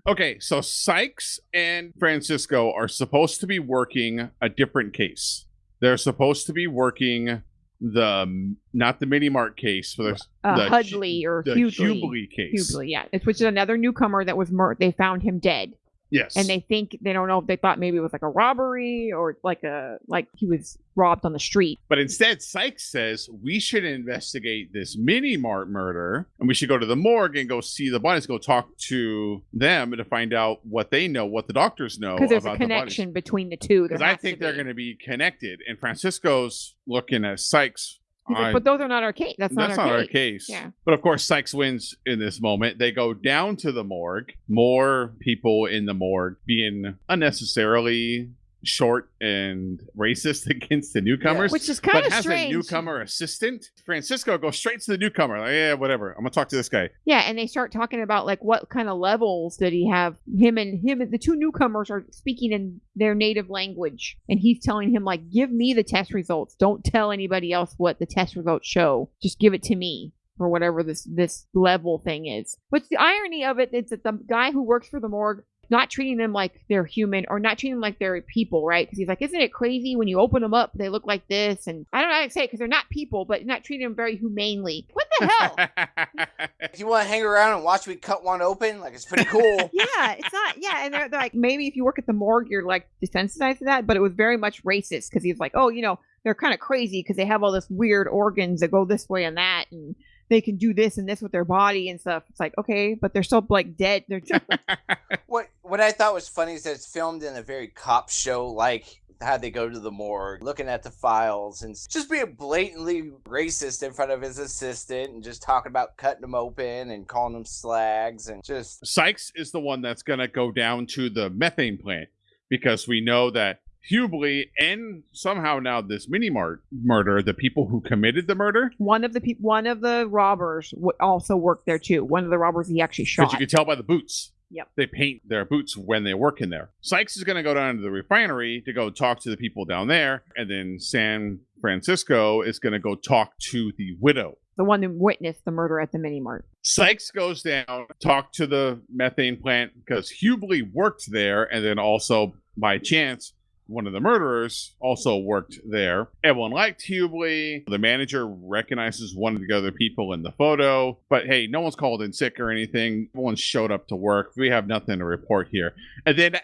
Speaker 1: Okay, so Sykes and Francisco are supposed to be working a different case. They're supposed to be working the not the mini mart case, for there's
Speaker 3: Uh,
Speaker 1: the
Speaker 3: Hudley or
Speaker 1: the
Speaker 3: Hughley.
Speaker 1: Case.
Speaker 3: Hughley, yeah. It's which is another newcomer that was mur- they found him dead.
Speaker 1: Yes,
Speaker 3: And they think they don't know if they thought maybe it was like a robbery or like a like he was robbed on the street.
Speaker 1: But instead, Sykes says we should investigate this mini mart murder and we should go to the morgue and go see the bodies, go talk to them to find out what they know, what the doctors know
Speaker 3: Because there's a
Speaker 1: about the
Speaker 3: connection between the two.
Speaker 1: Because I think they're going to be connected. And Francisco's looking at Sykes.
Speaker 3: He's like,
Speaker 1: I-
Speaker 3: but those are not our case. That's,
Speaker 1: that's
Speaker 3: not,
Speaker 1: not
Speaker 3: our,
Speaker 1: our
Speaker 3: case.
Speaker 1: case.
Speaker 3: Yeah.
Speaker 1: But of course, Sykes wins in this moment. They go down to the morgue. More people in the morgue being unnecessarily short and racist against the newcomers.
Speaker 3: Which is kind
Speaker 1: but
Speaker 3: of
Speaker 1: has
Speaker 3: strange.
Speaker 1: a newcomer assistant. Francisco goes straight to the newcomer. Like, yeah, whatever. I'm gonna talk to this guy.
Speaker 3: Yeah, and they start talking about like what kind of levels did he have? Him and him, the two newcomers are speaking in their native language, and he's telling him like, "Give me the test results. Don't tell anybody else what the test results show. Just give it to me." Or whatever this this level thing is. But the irony of it is that the guy who works for the morgue not treating them like they're human or not treating them like they're people, right? Because he's like, isn't it crazy when you open them up, they look like this? And I don't know how to say it because they're not people, but not treating them very humanely. What the hell?
Speaker 2: If you want to hang around and watch me cut one open, like it's pretty cool.
Speaker 3: yeah, it's not. Yeah, and they're, they're like, maybe if you work at the morgue, you're like desensitized to that. But it was very much racist because he was like, oh, you know, they're kind of crazy because they have all this weird organs that go this way and that, and they can do this and this with their body and stuff. It's like, okay, but they're still like dead. They're just,
Speaker 2: what what I thought was funny is that it's filmed in a very cop show like how they go to the morgue, looking at the files, and just being blatantly racist in front of his assistant, and just talking about cutting them open and calling them slags, and just
Speaker 1: Sykes is the one that's gonna go down to the methane plant because we know that Hubley and somehow now this mini mart murder, the people who committed the murder,
Speaker 3: one of the people, one of the robbers w- also worked there too. One of the robbers he actually shot.
Speaker 1: you could tell by the boots.
Speaker 3: Yep.
Speaker 1: They paint their boots when they work in there. Sykes is going to go down to the refinery to go talk to the people down there. And then San Francisco is going to go talk to the widow.
Speaker 3: the one who witnessed the murder at the mini mart.
Speaker 1: Sykes goes down, talk to the methane plant because Hubley worked there. And then also, by chance, one of the murderers also worked there. Everyone liked Hubley. The manager recognizes one of the other people in the photo. But hey, no one's called in sick or anything. Everyone showed up to work. We have nothing to report here. And then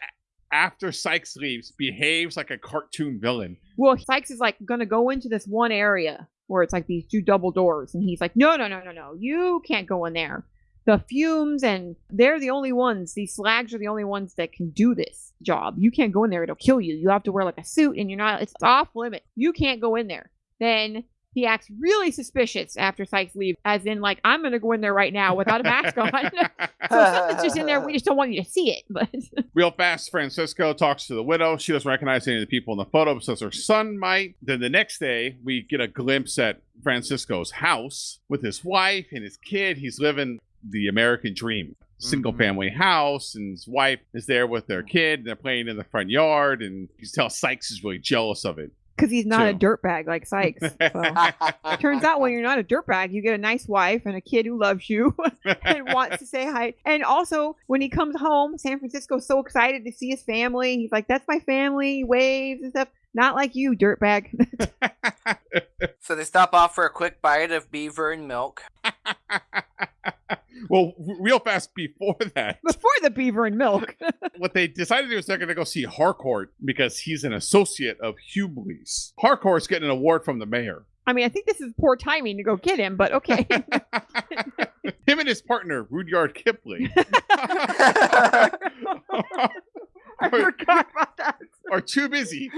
Speaker 1: after Sykes leaves, behaves like a cartoon villain.
Speaker 3: Well, Sykes is like gonna go into this one area where it's like these two double doors, and he's like, "No, no, no, no, no, you can't go in there." The fumes and they're the only ones these slags are the only ones that can do this job you can't go in there it'll kill you you have to wear like a suit and you're not it's off limit you can't go in there then he acts really suspicious after Sykes leaves, as in like I'm gonna go in there right now without a mask on. so something's just in there. We just don't want you to see it. But
Speaker 1: Real fast, Francisco talks to the widow. She doesn't recognize any of the people in the photo, but says her son might. Then the next day, we get a glimpse at Francisco's house with his wife and his kid. He's living the American dream. Single
Speaker 2: Mhm.
Speaker 1: family house, and his wife is there with their kid. And they're playing in the front yard, and you can tell Sykes is really jealous of it.
Speaker 3: because he's not a
Speaker 1: True.
Speaker 3: dirtbag like Sykes. So. Turns out when you're not a dirtbag, you get a nice wife and a kid who loves you and wants to say hi. And also, when he comes home, San Francisco's so excited to see his family. He's like, "That's my family," he waves and stuff. Not like you, dirtbag.
Speaker 2: So they stop off for a quick bite of beaver and milk.
Speaker 1: Well, real fast before that,
Speaker 3: Before the beaver and milk.
Speaker 1: what they decided to do is they're going to go see Harcourt because he's an associate of Hubley's. Harcourt's getting an award from the mayor.
Speaker 3: I mean, I think this is poor timing to go get him, but okay.
Speaker 1: Him and his partner, Rudyard Kipling,
Speaker 3: I forgot about that.
Speaker 1: are too busy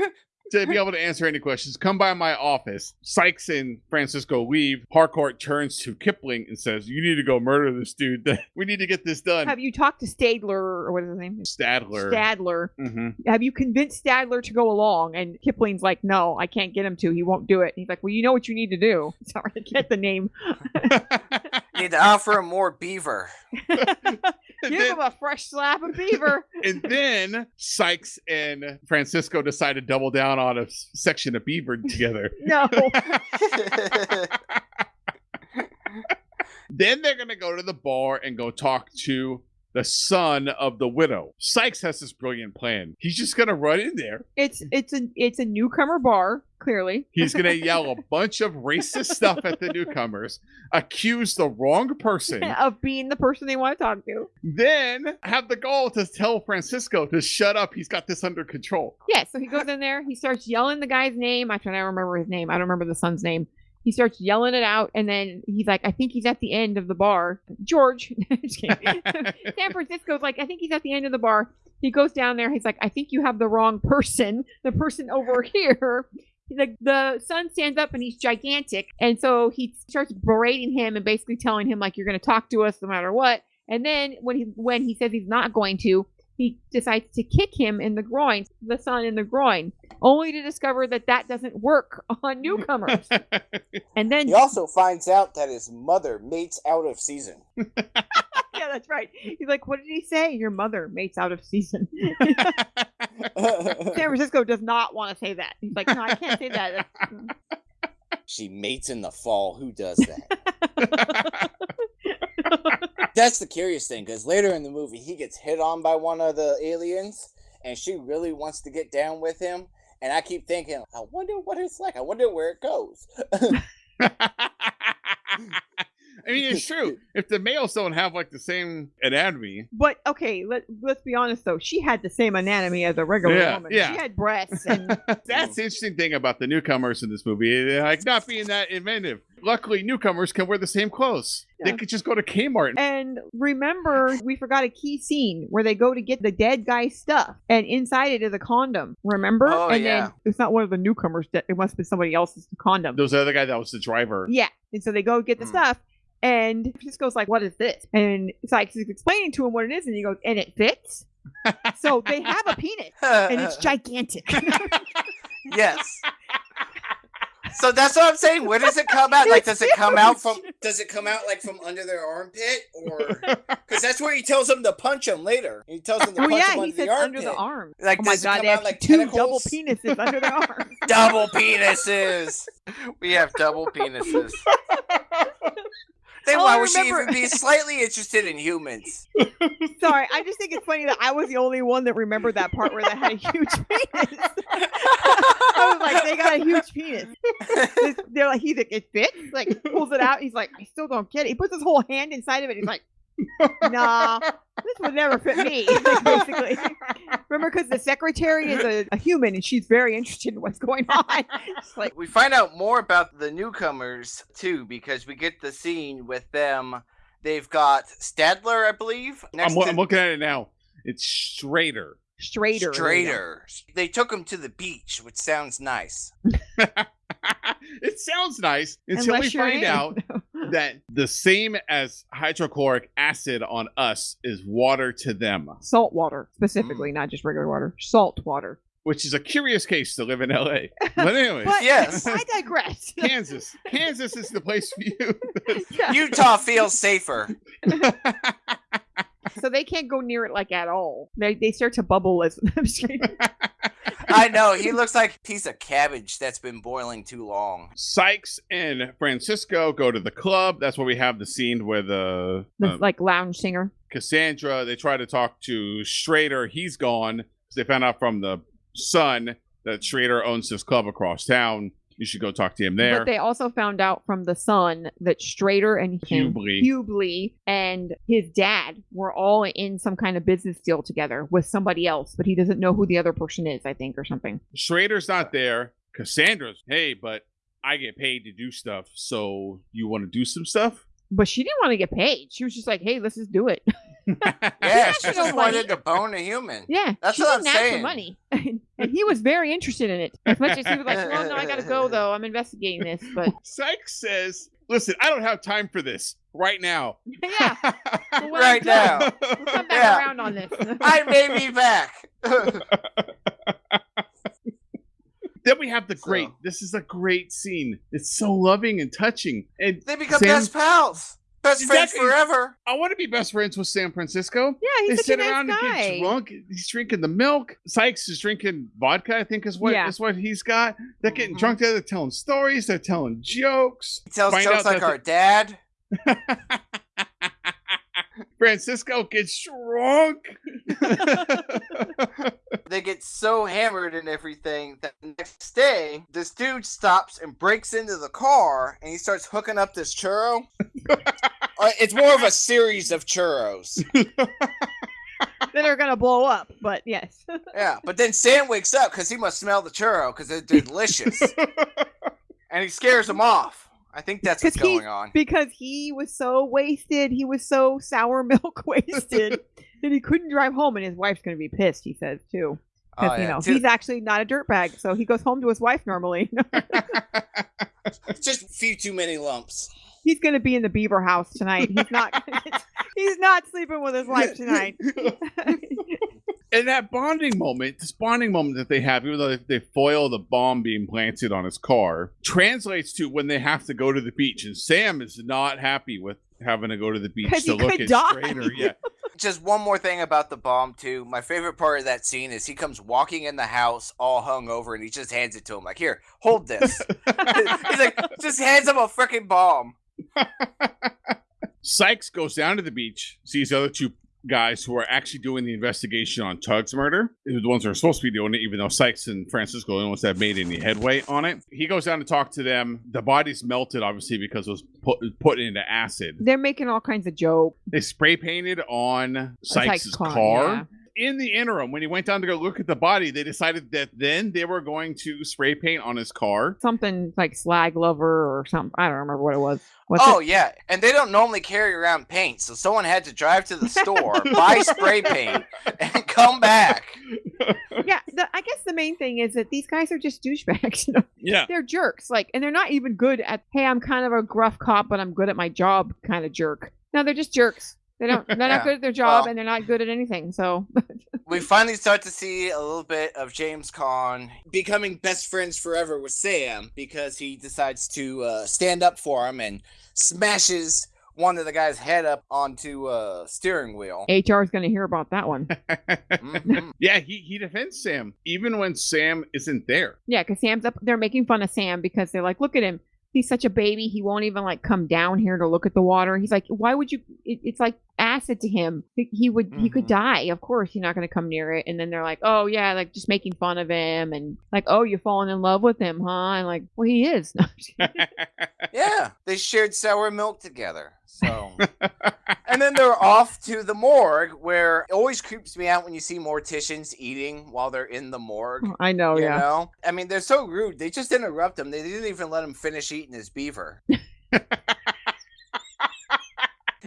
Speaker 1: to be able to answer any questions. Come by my office. Sykes and Francisco leave. Harcourt turns to Kipling and says, You need to go murder this dude. we need to get this done.
Speaker 3: Have you talked to Stadler or what is his name?
Speaker 1: Stadler.
Speaker 3: Stadler.
Speaker 1: hmm
Speaker 3: Have you convinced Stadler to go along? And Kipling's like, no, I can't get him to. He won't do it. He's like, well, you know what you need to do. Sorry, I get the name.
Speaker 2: Need to offer him more beaver.
Speaker 1: And
Speaker 3: Give
Speaker 1: then-
Speaker 3: him a fresh slap of beaver.
Speaker 1: and then Sykes and Francisco decide to double down on a section of beaver together.
Speaker 3: no.
Speaker 1: Then they're gonna go to the bar and go talk to the son of the widow. Sykes has this brilliant plan. He's just gonna run in there.
Speaker 3: It's it's a it's a newcomer bar, clearly.
Speaker 1: He's gonna yell a bunch of racist stuff at the newcomers, accuse the wrong person,
Speaker 3: of being the person they want to talk to.
Speaker 1: then have the goal to tell Francisco to shut up. He's got this under control.
Speaker 3: Yeah, so he goes in there, he starts yelling the guy's name. I try to remember his name. I don't remember the son's name. He starts yelling it out, and then he's like, I think he's at the end of the bar. George. San Francisco's like, I think he's at the end of the bar. He goes down there. He's like, I think you have the wrong person. The person over here. The, the son stands up and he's gigantic. And so he starts berating him and basically telling him, like, you're going to talk to us no matter what. And then when he when he says he's not going to, he decides to kick him in the groin, the son in the groin, only to discover that that doesn't work on newcomers. and then
Speaker 2: he also finds out that his mother mates out of season.
Speaker 3: yeah, that's right. He's like, "What did he say? Your mother mates out of season." San Francisco does not want to say that. He's like, "No, I can't say that."
Speaker 2: she mates in the fall. Who does that? That's the curious thing, because later in the movie, he gets hit on by one of the aliens, and she really wants to get down with him. And I keep thinking, I wonder what it's like. I wonder where it goes.
Speaker 1: I mean, it's true. If the males don't have like the same anatomy,
Speaker 3: But okay, let let's be honest though. She had the same anatomy as a regular
Speaker 1: Yeah,
Speaker 3: woman.
Speaker 1: yeah.
Speaker 3: She had breasts and
Speaker 1: that's the interesting thing about the newcomers in this movie. They're like not being that inventive. Luckily, newcomers can wear the same clothes. They
Speaker 3: Yeah.
Speaker 1: could just go to Kmart.
Speaker 3: and remember we forgot a key scene where they go to get the dead guy's stuff and inside it is a condom. Remember?
Speaker 2: Oh,
Speaker 3: and
Speaker 2: yeah.
Speaker 3: then it's not one of the newcomers. That it must have been somebody else's condom.
Speaker 1: Those other guy that was the driver.
Speaker 3: Yeah. And so they go get the
Speaker 2: Hmm.
Speaker 3: stuff. And Francisco's like, what is this? And Sykes is explaining to him what it is. And he goes, and it fits. so they have a penis and it's gigantic.
Speaker 2: yes. So that's what I'm saying. Where does it come out? Like, does it come out from? Does it come out like from under their armpit, or because that's where he tells them to punch him later. He tells them to
Speaker 3: oh,
Speaker 2: punch
Speaker 3: yeah.
Speaker 2: him under
Speaker 3: says
Speaker 2: the armpit.
Speaker 3: under the arm.
Speaker 2: Like,
Speaker 3: oh my
Speaker 2: does it
Speaker 3: God.
Speaker 2: come
Speaker 3: They have
Speaker 2: like
Speaker 3: two double
Speaker 2: tentacles?
Speaker 3: penises under their arm.
Speaker 2: double penises. We have double penises. Then why oh,
Speaker 3: I
Speaker 2: would she even be slightly interested in humans?
Speaker 3: Sorry. I just think it's funny that I was the only one that remembered that part where they had a huge penis. I was like, they got a huge penis. They're like, he's like, it fits. Like, pulls it out. He's like, I still don't get it. He puts his whole hand inside of it. He's like, nah, this would never fit me. Basically, remember, because the secretary is a, a human and she's very interested in what's going on. It's like,
Speaker 2: we find out more about the newcomers too because we get the scene with them They've got Stadler, I believe. Next
Speaker 1: I'm,
Speaker 2: to
Speaker 1: I'm looking at it now. It's Schrader.
Speaker 3: Straighter.
Speaker 2: Strader. They took him to the beach, which sounds nice.
Speaker 1: it sounds nice until
Speaker 3: Unless
Speaker 1: we
Speaker 3: you're
Speaker 1: find
Speaker 3: in.
Speaker 1: out that the same as hydrochloric acid on us is water to them,
Speaker 3: Salt water, specifically, mm. not just regular water. Salt water.
Speaker 1: which is a curious case to live in LA. But anyway,
Speaker 3: But
Speaker 2: Yes.
Speaker 3: I digress.
Speaker 1: Kansas. Kansas is the place for you.
Speaker 2: Utah feels safer.
Speaker 3: So they can't go near it like at all. They they start to bubble as I'm just kidding.
Speaker 2: I know. He looks like a piece of cabbage that's been boiling too long.
Speaker 1: Sykes and Francisco go to the club. That's where we have the scene where the
Speaker 3: The,
Speaker 1: um,
Speaker 3: like lounge singer.
Speaker 1: Cassandra. They try to talk to Schrader. He's gone. 'cause They found out from the son that Schrader owns this club across town. You should go talk to him there.
Speaker 3: But they also found out from the son that Strader and
Speaker 1: Hubley.
Speaker 3: Hubley and his dad were all in some kind of business deal together with somebody else, but he doesn't know who the other person is, I think, or something.
Speaker 1: Schrader's not there. Cassandra's, hey, but I get paid to do stuff. So you want to do some stuff?
Speaker 3: But she didn't want to get paid. She was just like, "Hey, let's just do it."
Speaker 2: Yeah, she just wanted to bone a human.
Speaker 3: Yeah,
Speaker 2: That's
Speaker 3: she
Speaker 2: what I'm
Speaker 3: didn't for
Speaker 2: saying.
Speaker 3: money, and he was very interested in it. As much as he was like, "Well, no, I gotta go though. I'm investigating this." But
Speaker 1: Sykes says, listen, I don't have time for this right now.
Speaker 3: yeah, but when
Speaker 2: Right
Speaker 3: I'm
Speaker 2: now.
Speaker 3: we'll come back
Speaker 2: Yeah.
Speaker 3: around on this.
Speaker 2: I may be back.
Speaker 1: Then we have the great,
Speaker 2: So-
Speaker 1: this is a great scene. It's so loving and touching. And
Speaker 2: they become
Speaker 1: Sam-
Speaker 2: best pals. Best friends forever.
Speaker 1: I want to be best friends with San Francisco.
Speaker 3: yeah,
Speaker 1: they
Speaker 3: he's such
Speaker 1: sit
Speaker 3: a nice
Speaker 1: around
Speaker 3: guy.
Speaker 1: and get drunk. He's drinking the milk. Sykes is drinking vodka. I think is what
Speaker 3: Yeah.
Speaker 1: is what he's got. They're getting
Speaker 2: Mhm.
Speaker 1: drunk. They're telling stories. They're telling jokes.
Speaker 2: He tells
Speaker 1: Find
Speaker 2: jokes like
Speaker 1: that
Speaker 2: our dad.
Speaker 1: Francisco gets drunk.
Speaker 2: They get so hammered and everything that the next day, this dude stops and breaks into the car and he starts hooking up this churro. Uh, it's more of a series of churros.
Speaker 3: that are gonna blow up. But yes,
Speaker 2: Yeah, but then Sam wakes up because he must smell the churro because they're delicious. and he scares him off. I think that's what's
Speaker 3: 'Cause he-
Speaker 2: going on.
Speaker 3: because he was so wasted, he was so sour milk wasted that he couldn't drive home, and his wife's gonna be pissed. He says too,
Speaker 2: Oh,
Speaker 3: you know
Speaker 2: Too-
Speaker 3: he's actually not a dirtbag, so he goes home to his wife normally.
Speaker 2: just a few too many lumps.
Speaker 3: he's gonna be in the Beaver house tonight. He's not. he's not sleeping with his wife tonight.
Speaker 1: And that bonding moment, this bonding moment that they have, even though they, they foil the bomb being planted on his car, translates to when they have to go to the beach. And Sam is not happy with having to go to the beach to look
Speaker 3: could
Speaker 1: at
Speaker 3: die.
Speaker 1: Schrader. Yeah.
Speaker 2: Just one more thing about the bomb too. My favorite part of that scene is he comes walking in the house all hung over and he just hands it to him like, "Here, hold this." He's like, just hands him a freaking bomb.
Speaker 1: Sykes goes down to the beach, sees the other two guys who are actually doing the investigation on Tug's murder. They're the ones that are supposed to be doing it, even though Sykes and Francisco are the ones that have made any headway on it. He goes down to talk to them. The body's melted, obviously, because it was put, put into acid.
Speaker 3: They're making all kinds of jokes.
Speaker 1: They spray painted on
Speaker 3: Sykes'
Speaker 1: Sykes'
Speaker 3: car,
Speaker 1: car.
Speaker 3: yeah.
Speaker 1: In the interim, when he went down to go look at the body, they decided that then they were going to spray paint on his car.
Speaker 3: Something like slag lover or something. I don't remember what it was. What's
Speaker 2: oh
Speaker 3: it?
Speaker 2: yeah, and they don't normally carry around paint, so someone had to drive to the store, buy spray paint, and come back.
Speaker 3: yeah. The, I guess the main thing is that these guys are just douchebags. You know?
Speaker 1: Yeah.
Speaker 3: they're jerks. Like, and they're not even good at. Hey, I'm kind of a gruff cop, but I'm good at my job. Kind of jerk. No, they're just jerks. They don't. They're
Speaker 2: Yeah.
Speaker 3: not good at their job,
Speaker 2: Well-
Speaker 3: and they're not good at anything. So
Speaker 2: We finally start to see a little bit of James Caan becoming best friends forever with Sam because he decides to uh, stand up for him and smashes one of the guy's head up onto a steering wheel.
Speaker 3: HR is going to hear about that one.
Speaker 2: Mhm.
Speaker 1: yeah, he, he defends Sam, even when Sam isn't there.
Speaker 3: Yeah, because Sam's up. They're making fun of Sam because they're like, look at him. He's such a baby. He won't even like come down here to look at the water. He's like, why would you? It, it's like acid to him. He, he would. He could
Speaker 2: Mhm.
Speaker 3: die. Of course, you're not going to come near it. And then they're like, oh yeah, like just making fun of him and like, oh, you're falling in love with him, huh? And like, well, he is.
Speaker 2: Yeah, they shared sour milk together. So, and then they're off to the morgue, where it always creeps me out when you see morticians eating while they're in the morgue.
Speaker 3: I know.
Speaker 2: you
Speaker 3: Oh, yeah.
Speaker 2: know, I mean, they're so rude. They just interrupt him. They didn't even let him finish eating his beaver.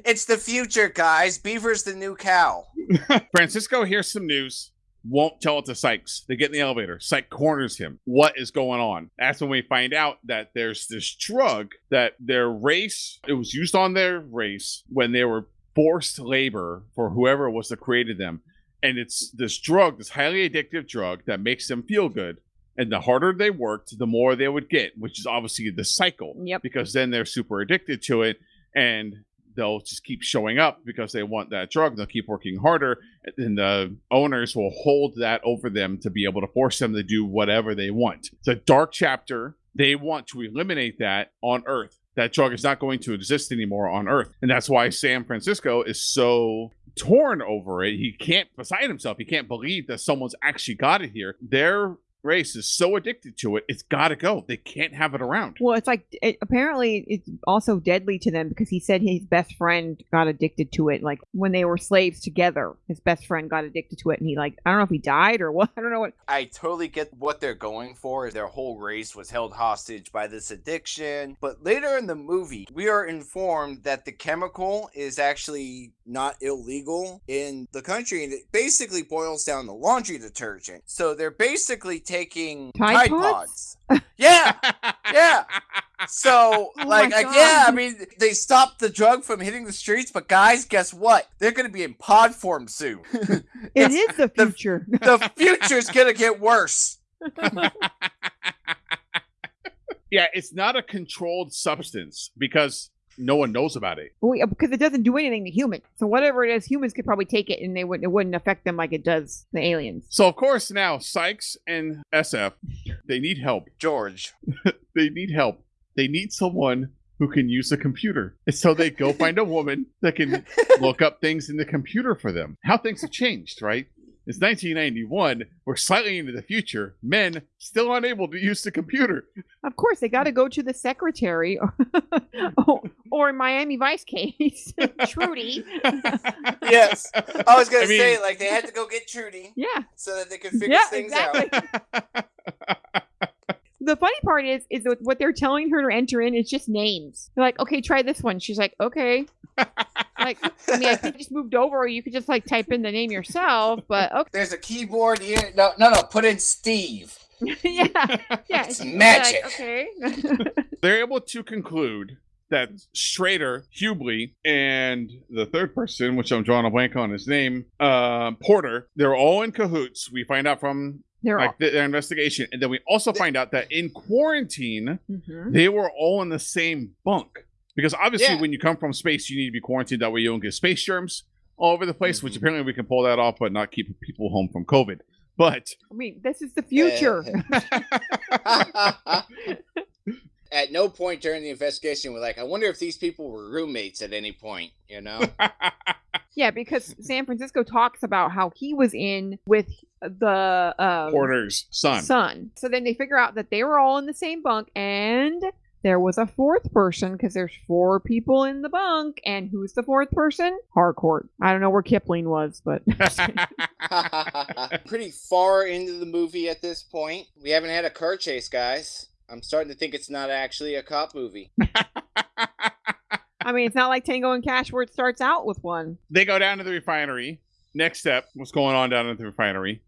Speaker 2: It's the future, guys. Beaver's the new cow.
Speaker 1: Francisco hears some news, won't tell it to Sykes. They get in the elevator. Sykes corners him. What is going on? That's when we find out that there's this drug that their race, it was used on their race when they were forced labor for whoever was that created them. And it's this drug, this highly addictive drug that makes them feel good. And the harder they worked, the more they would get, which is obviously the cycle.
Speaker 3: Yep.
Speaker 1: Because then they're super addicted to it. And they'll just keep showing up because they want that drug. They'll keep working harder, and the owners will hold that over them to be able to force them to do whatever they want. It's a dark chapter. They want to eliminate that on Earth. That drug is not going to exist anymore on Earth. And that's why San Francisco is so torn over it. He can't beside himself. He can't believe that someone's actually got it here. Their race is so addicted to it, it's got to go. They can't have it around.
Speaker 3: Well, it's like it, apparently it's also deadly to them because he said his best friend got addicted to it. Like when they were slaves together, his best friend got addicted to it, and he like I don't know if he died or what. I don't know what.
Speaker 2: I totally get what they're going for. Their whole race was held hostage by this addiction. But later in the movie, we are informed that the chemical is actually not illegal in the country. And it basically boils down to laundry detergent. So they're basically taking
Speaker 3: Tide
Speaker 2: Tide,
Speaker 3: Pods?
Speaker 2: Pods. Yeah. Yeah. So,
Speaker 3: Oh
Speaker 2: like,
Speaker 3: my
Speaker 2: I,
Speaker 3: God.
Speaker 2: yeah, I mean, they stopped the drug from hitting the streets, but guys, guess what? They're going to be in pod form soon. It's-
Speaker 3: is the
Speaker 2: the-
Speaker 3: future.
Speaker 2: the future's going to get worse.
Speaker 1: yeah, it's not a controlled substance because no one knows about it.
Speaker 3: Well, yeah, because it doesn't do anything to humans. So whatever it is, humans could probably take it, and they wouldn't. It wouldn't affect them like it does the aliens.
Speaker 1: So of course now Sykes and SF they need help.
Speaker 2: George.
Speaker 1: They need help. They need someone who can use a computer. And so they go find a woman that can look up things in the computer for them. How things have changed, right? It's 1991. We're slightly into the future. Men still unable to use the computer.
Speaker 3: Of course, they got to go to the secretary, or, or, or in Miami Vice case, Trudy.
Speaker 2: yes. I was going
Speaker 1: I
Speaker 2: to say, like, they had to go get Trudy
Speaker 3: yeah,
Speaker 2: so that they could figure
Speaker 3: yeah,
Speaker 2: things
Speaker 3: exactly.
Speaker 2: out.
Speaker 3: The funny part is, is that what they're telling her to enter in is just names. They're like, okay, try this one. She's like, okay. Like, I mean, I could just moved over, or you could just like type in the name yourself. But okay,
Speaker 2: There's a keyboard here. No, no, no. Put in Steve.
Speaker 3: yeah, yeah.
Speaker 2: It's magic.
Speaker 3: Like, okay.
Speaker 1: They're able to conclude that Schrader, Hubley, and the third person, which I'm drawing a blank on his name, uh, Porter, they're all in cahoots. We find out from
Speaker 3: They're
Speaker 1: like th- their investigation, and then we also find out that in quarantine,
Speaker 3: Mhm.
Speaker 1: they were all in the same bunk because obviously,
Speaker 2: Yeah.
Speaker 1: when you come from space, you need to be quarantined. That way, you don't get space germs all over the place. Which
Speaker 2: Mhm.
Speaker 1: apparently we can pull that off, but not keep people home from COVID. But
Speaker 3: I mean, this is the future.
Speaker 2: At no point during the investigation, we're like, I wonder if these people were roommates at any point, you know?
Speaker 3: yeah, because San Francisco talks about how he was in with the um,
Speaker 1: Porter's son.
Speaker 3: son. So then they figure out that they were all in the same bunk, and there was a fourth person because there's four people in the bunk. And who's the fourth person? Harcourt. I don't know where Kipling was, but
Speaker 2: Pretty far into the movie at this point. We haven't had a car chase, guys. I'm starting to think it's not actually a cop movie.
Speaker 3: I mean, it's not like Tango and Cash where it starts out with one.
Speaker 1: they go down to the refinery. Next step, what's going on down at the refinery?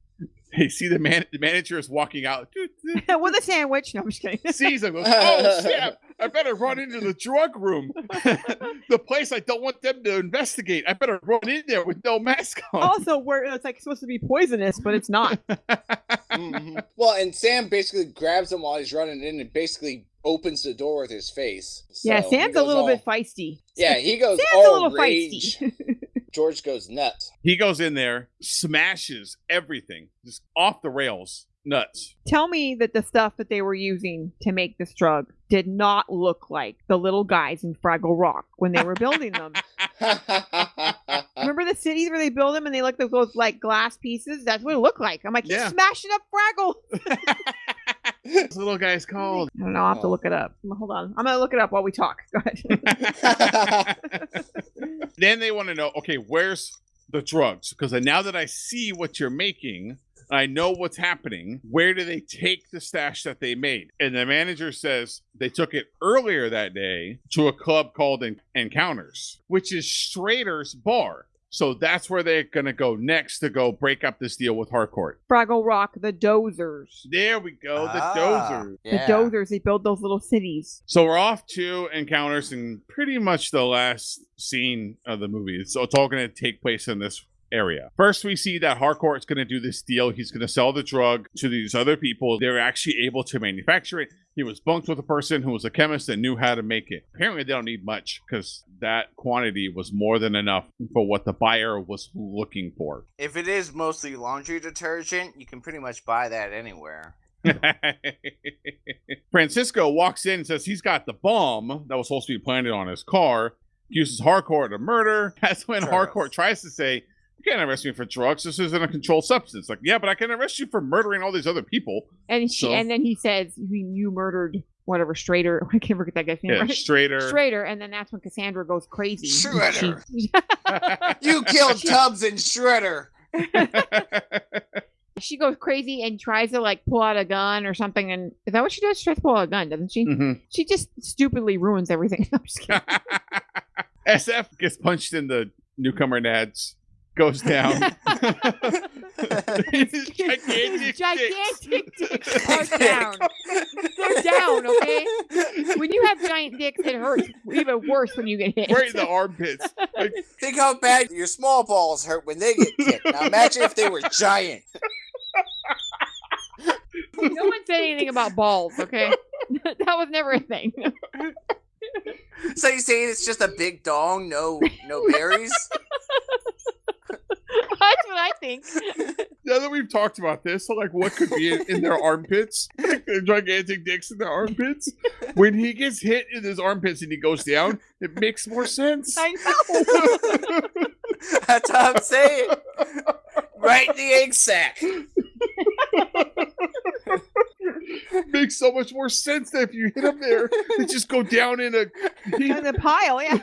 Speaker 1: They see the man. The manager is walking out.
Speaker 3: with a sandwich. No, I'm just kidding.
Speaker 1: sees him. Goes, oh snap! I better run into the drug room, the place I don't want them to investigate. I better run in there with no mask on.
Speaker 3: also, where it's like supposed to be poisonous, but it's not.
Speaker 2: Mhm. Well, and Sam basically grabs him while he's running in and basically opens the door with his face.
Speaker 3: yeah,
Speaker 2: So he
Speaker 3: Sam's a little
Speaker 2: all-
Speaker 3: bit feisty.
Speaker 2: Yeah, he goes
Speaker 3: Sam's
Speaker 2: all
Speaker 3: a little
Speaker 2: rage.
Speaker 3: feisty.
Speaker 2: George goes nuts.
Speaker 1: He goes in there, smashes everything, just off the rails, nuts.
Speaker 3: Tell me that the stuff that they were using to make this drug did not look like the little guys in Fraggle Rock when they were building them. Remember the cities where they build them and they look like those like glass pieces? That's what it looked like. I'm like,
Speaker 1: Yeah.
Speaker 3: he's smashing up Fraggle.
Speaker 1: This little guy's called.
Speaker 3: I don't know. I'll have to look it up. Hold on. I'm gonna look it up while we talk. Go ahead.
Speaker 1: then they want to know, okay, where's the drugs? Because now that I see what you're making, I know what's happening. Where do they take the stash that they made? And the manager says they took it earlier that day to a club called En- Encounters, which is Strader's bar. So that's where they're going to go next to go break up this deal with Harcourt.
Speaker 3: Fraggle Rock, the Dozers.
Speaker 1: There we go, the
Speaker 2: Ah,
Speaker 1: dozer.
Speaker 2: yeah.
Speaker 3: The Dozers, they build those little cities.
Speaker 1: So we're off to encounters in pretty much the last scene of the movie. So it's all going to take place in this area. First, we see that Harcourt's going to do this deal. He's going to sell the drug to these other people. They're actually able to manufacture it. He was bunked with a person who was a chemist and knew how to make it. Apparently, they don't need much because that quantity was more than enough for what the buyer was looking for.
Speaker 2: If it is mostly laundry detergent, you can pretty much buy that anywhere.
Speaker 1: Francisco walks in and says he's got the bomb that was supposed to be planted on his car. Accuses Harcourt of murder. That's when
Speaker 2: Sure.
Speaker 1: Harcourt tries to say, You can't arrest me for drugs. This isn't a controlled substance. Like, yeah, but I can arrest you for murdering all these other people.
Speaker 3: And she,
Speaker 1: So-
Speaker 3: and then he says, you, you murdered whatever, Strader. I can't forget that guy's name,
Speaker 1: Yeah,
Speaker 3: right?
Speaker 1: straighter.
Speaker 3: Strader, and then that's when Cassandra goes crazy.
Speaker 2: Shredder. You killed Tubbs and Shredder.
Speaker 3: she goes crazy and tries to like pull out a gun or something. And is that what she does? She tries to pull out a gun, doesn't she?
Speaker 1: Mhm.
Speaker 3: She just stupidly ruins everything. I'm just kidding.
Speaker 1: SF gets punched in the newcomer nads, goes down. His gigantic dicks.
Speaker 3: Gigantic dicks are down. They're down, okay? When you have giant dicks, it hurts even worse when you get hit.
Speaker 1: Right in the armpits. Like,
Speaker 2: Think how bad your small balls hurt when they get kicked. Now imagine if they were giant.
Speaker 3: no one said anything about balls, okay? that was never a thing.
Speaker 2: So you saying it's just a big dong, no no berries?
Speaker 3: That's what I think.
Speaker 1: now that we've talked about this, so like what could be in, in their armpits, like the gigantic dicks in their armpits. When he gets hit in his armpits and he goes down, it makes more sense.
Speaker 3: I know.
Speaker 2: That's what I'm saying. Right in the egg sack.
Speaker 1: makes so much more sense that if you hit them there, they just go down in a.
Speaker 3: In the pile, yeah.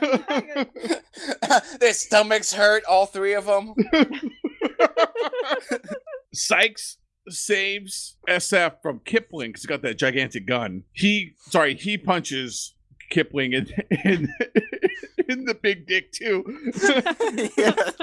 Speaker 2: Their stomachs hurt, all three of them.
Speaker 1: Sykes saves SF from Kipling because he got that gigantic gun. He, sorry, he punches Kipling in in, in the big dick too.
Speaker 2: yes.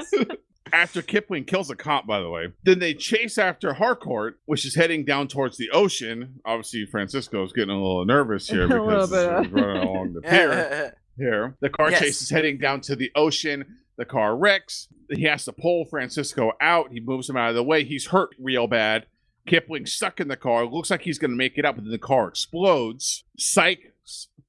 Speaker 1: After Kipling kills a cop, by the way, then they chase after Harcourt, which is heading down towards the ocean. Obviously, Francisco's getting a little nervous here because
Speaker 3: bit,
Speaker 1: he's running along the pier. Here, the car
Speaker 2: Yes.
Speaker 1: chase is heading down to the ocean. The car wrecks. He has to pull Francisco out. He moves him out of the way. He's hurt real bad. Kipling's stuck in the car. Looks like he's going to make it up, but then the car explodes. Sykes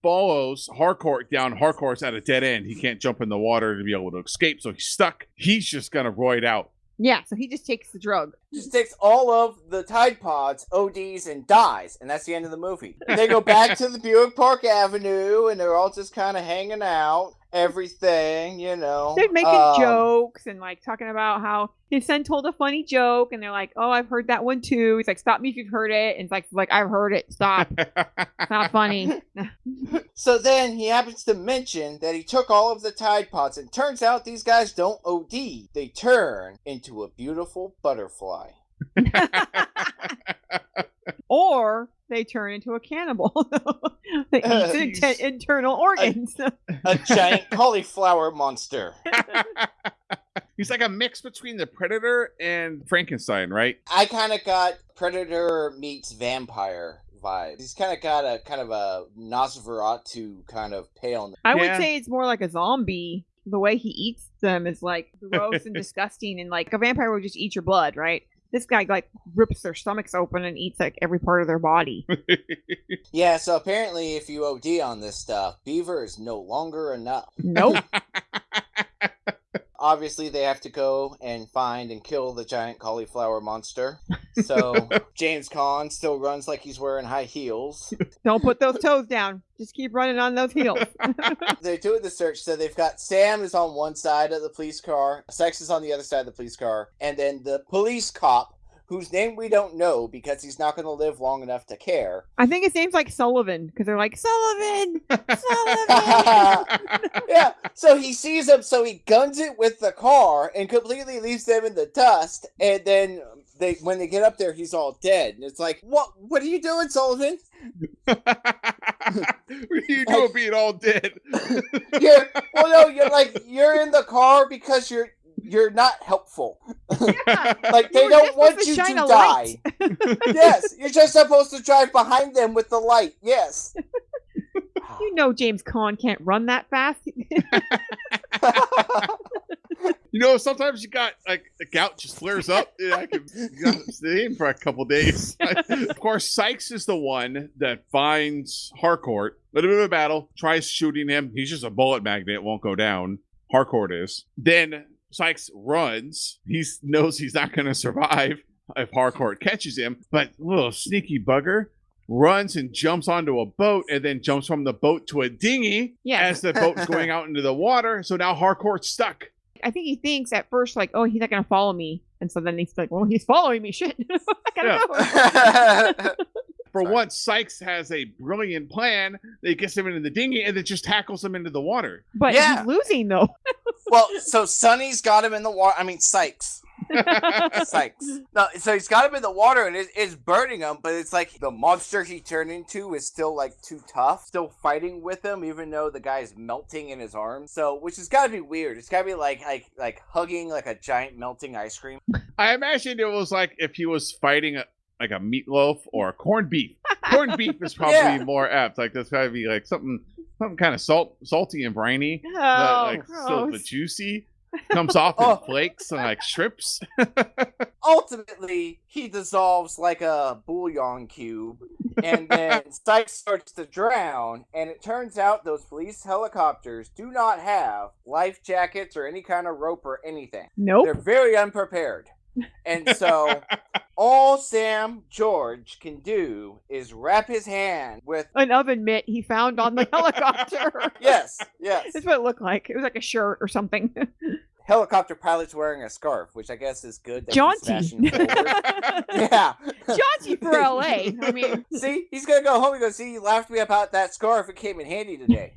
Speaker 1: follows Harcourt down. Harcourt's at a dead end. He can't jump in the water to be able to escape, so he's stuck. He's just going to roid out.
Speaker 3: Yeah, so he just takes the drug.
Speaker 2: Just takes all of the Tide Pods, ODs, and dies, and that's the end of the movie. They go back to the Buick Park Avenue, and they're all just kind of hanging out, everything, you know.
Speaker 3: They're making
Speaker 2: Um,
Speaker 3: jokes and like talking about how his son told a funny joke, and they're like, "Oh, I've heard that one too." He's like, "Stop me if you've heard it." And it's like, "Like I've heard it. Stop. It's not funny."
Speaker 2: So then he happens to mention that he took all of the Tide Pods, and turns out these guys don't OD. They turn into a beautiful butterfly.
Speaker 3: or they turn into a cannibal. they
Speaker 2: Uh,
Speaker 3: eat the inter- internal organs.
Speaker 2: A giant cauliflower monster.
Speaker 1: he's like a mix between the Predator and Frankenstein, right?
Speaker 2: I kind of got Predator meets vampire vibes. He's kind of got a kind of a Nosferatu kind of pale.
Speaker 3: I
Speaker 1: Yeah.
Speaker 3: would say it's more like a zombie. The way he eats them is like gross and disgusting, and like a vampire would just eat your blood, right? This guy like rips their stomachs open and eats like every part of their body.
Speaker 2: Yeah, so apparently, if you OD on this stuff, beaver is no longer enough.
Speaker 3: Nope.
Speaker 2: Obviously, they have to go and find and kill the giant cauliflower monster. So James Caan still runs like he's wearing high heels.
Speaker 3: Don't put those toes down. Just keep running on those heels.
Speaker 2: They're doing the search, so they've got Sam is on one side of the police car, Sex is on the other side of the police car, and then the police cop, whose name we don't know because he's not going to live long enough to care.
Speaker 3: I think his name's like Sullivan because they're like Sullivan, Sullivan.
Speaker 2: yeah, so he sees them, so he guns it with the car and completely leaves them in the dust, and then they when they get up there, he's all dead, and it's like, what? What are you doing, Sullivan?
Speaker 1: what are you doing being all dead?
Speaker 2: You're well, no, you're like you're in the car because you're you're not helpful.
Speaker 3: Yeah.
Speaker 2: Like they don't want
Speaker 3: supposed to
Speaker 2: you to die. yes, you're just supposed to drive behind them with the light. Yes.
Speaker 3: You know James Caan can't run that fast.
Speaker 1: You know, sometimes you got like the gout just flares up. and I can you got to stay in for a couple days. of course, Sykes is the one that finds Harcourt. Little bit of a battle, tries shooting him. He's just a bullet magnet, won't go down. Harcourt is. Then Sykes runs. He knows he's not going to survive if Harcourt catches him. But little sneaky bugger runs and jumps onto a boat and then jumps from the boat to a dinghy
Speaker 3: Yeah.
Speaker 1: as the boat's going out into the water. So now Harcourt's stuck.
Speaker 3: I think he thinks at first like, oh, he's not gonna follow me, and so then he's like, well, he's following me. Shit, I gotta
Speaker 1: Yeah.
Speaker 3: go.
Speaker 1: For
Speaker 2: Sorry.
Speaker 1: once, Sykes has a brilliant plan that gets him into the dinghy and then just tackles him into the water.
Speaker 3: But
Speaker 2: Yeah.
Speaker 3: he's losing though.
Speaker 2: well, so Sonny's got him in the water. I mean, Sykes. Sykes. No, so he's got him in the water and it, it's burning him, but it's like the monster he turned into is still like too tough, still fighting with him, even though the guy's melting in his arms. So, which has got to be weird. It's got to be like like like hugging like a giant melting ice cream.
Speaker 1: I imagined it was like if he was fighting a, like a meatloaf or a corned beef. Corned beef is probably
Speaker 2: Yeah.
Speaker 1: more apt. Like that's gotta be like something something kind of salt salty and briny,
Speaker 3: Oh,
Speaker 1: but like still the juicy. Comes off in
Speaker 2: Oh.
Speaker 1: flakes and like strips.
Speaker 2: Ultimately, he dissolves like a bouillon cube, and then Sykes starts to drown. And it turns out those police helicopters do not have life jackets or any kind of rope or anything.
Speaker 3: Nope.
Speaker 2: They're very unprepared. And so all Sam George can do is wrap his hand with
Speaker 3: An oven mitt he found on the helicopter.
Speaker 2: yes, yes.
Speaker 3: That's what it looked like. It was like a shirt or something.
Speaker 2: Helicopter pilot's wearing a scarf, which I guess is good. that
Speaker 3: Jaunty.
Speaker 2: yeah.
Speaker 3: Jaunty for LA. I mean,
Speaker 2: See, he's gonna go home and go, see, you laughed me about that scarf. It came in handy today.